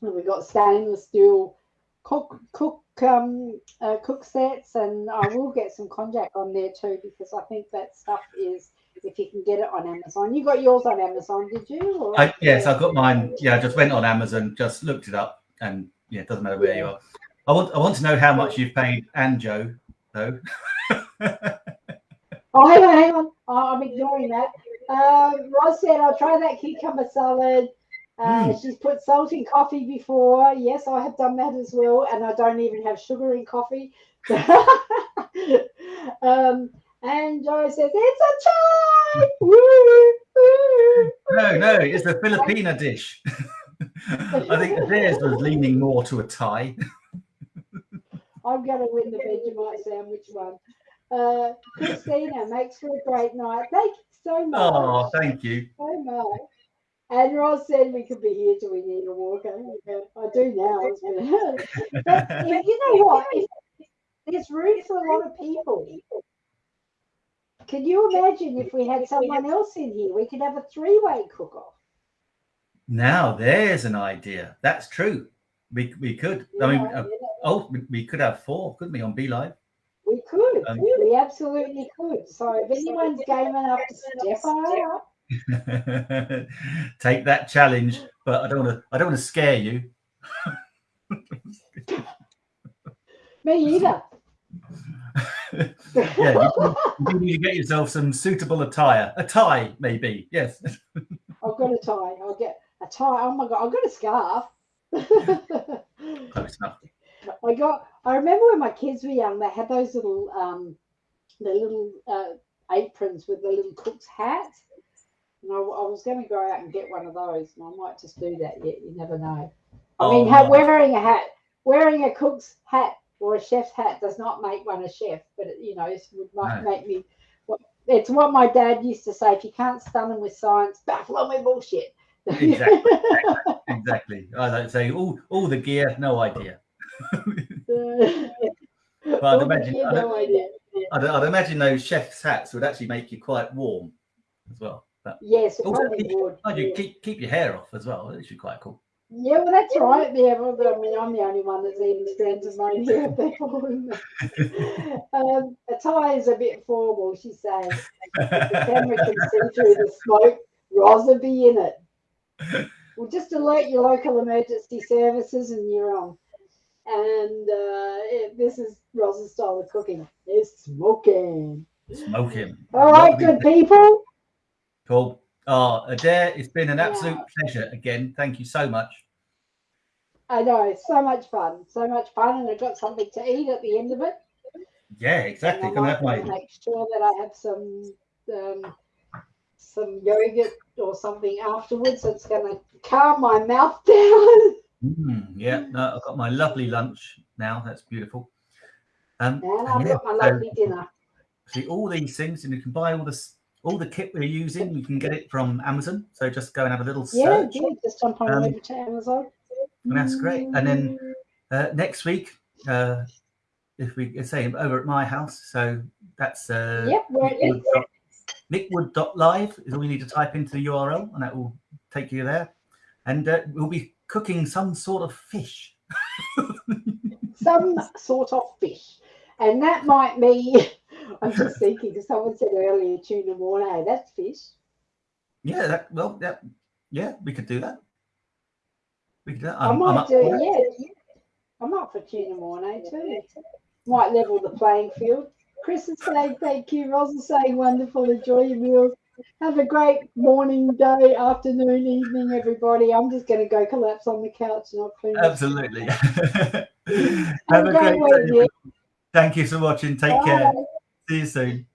we got stainless steel cook cook um, uh, cook sets, and I will get some konjac on there too because I think that stuff is if you can get it on Amazon. You got yours on Amazon, did you? I, yes, I got mine. Yeah, I just went on Amazon, just looked it up, and yeah, it doesn't matter where yeah. you are. I want I want to know how much you've paid Anjo though. oh, hang on, hang on. Oh, I'm ignoring that. Um, Roz said, I'll try that cucumber salad. Uh, mm. She's put salt in coffee before. Yes, I have done that as well. And I don't even have sugar in coffee. um, and Joe says, It's a chai! no, no, it's a Filipina dish. I think theirs was leaning more to a Thai. I'm going to win the Vegemite sandwich one. Uh, Christina makes for a great night. Thank you so much. Oh, thank you. So much. And Roz said we could be here till we need a walk. I do now. but if, you know what? If, there's room for a lot of people. Can you imagine if we had someone else in here? We could have a three-way cook-off. Now there's an idea. That's true. We we could. Yeah, I mean, uh, oh, we could have four, couldn't we, on BeLive? We could. Um, we absolutely could. So if anyone's game enough to step up, take that challenge. But I don't want to. I don't want to scare you. Me either. yeah, you, you, need to get yourself some suitable attire. A tie, maybe. Yes. I've got a tie. I'll get a tie. Oh my god, I've got a scarf. Close enough. I got. I remember when my kids were young, they had those little, um, the little uh, aprons with the little cook's hat. I, I was going to go out and get one of those, and I might just do that yet. You never know. I oh, mean, no. wearing a hat, wearing a cook's hat or a chef's hat does not make one a chef, but it, you know, it would no. make me. It's what my dad used to say: if you can't stun them with science, baffle them with bullshit. exactly, exactly. I don't say all all the gear, no idea. but I'd imagine, no I'd, I'd, I'd, imagine those chef's hats would actually make you quite warm as well. But yes, it probably keep, would. You keep keep your hair off as well. It should be quite cool. Yeah, well, that's right. Yeah, well, I mean, I'm the only one that's even strands of my hair. um, a tie is a bit formal, she's saying. the camera can see through the smoke. Will be in it. Well, just alert your local emergency services and you're on and uh, it, this is Rose's style of cooking. It's smoking. Smoking. All right, good people. Cool. Oh, Adair, it's been an absolute yeah. pleasure again. Thank you so much. I know, it's so much fun, so much fun, and I got something to eat at the end of it. Yeah, exactly. Can I have my... make sure that I have some um, some yogurt or something afterwards. It's going to calm my mouth down. Mm, yeah, no, I've got my lovely lunch now. That's beautiful. Um, and I've yeah, got my lovely so, dinner. See all these things, and you can buy all this, all the kit we're using. You can get it from Amazon. So just go and have a little search. Yeah, just jump on um, over to Amazon. And that's great. And then uh, next week, uh, if we say over at my house, so that's uh, yep, nickwood, nickwood.live is all you need to type into the URL, and that will take you there. And uh, we'll be cooking some sort of fish. some sort of fish. And that might be I'm just thinking because someone said earlier tuna mornay. That's fish. Yeah, that, well, yeah, yeah, we could do that. We could do that. I I'm, I'm might up do. for it. Yeah, I'm up for tuna mornay too. Might level the playing field. Chris is saying thank you. Roz is saying wonderful. Enjoy your meals. Have a great morning, day, afternoon, evening, everybody. I'm just going to go collapse on the couch and I'll clean. Absolutely. Have Have a great great day. Thank you for watching. Take care. Bye. See you soon.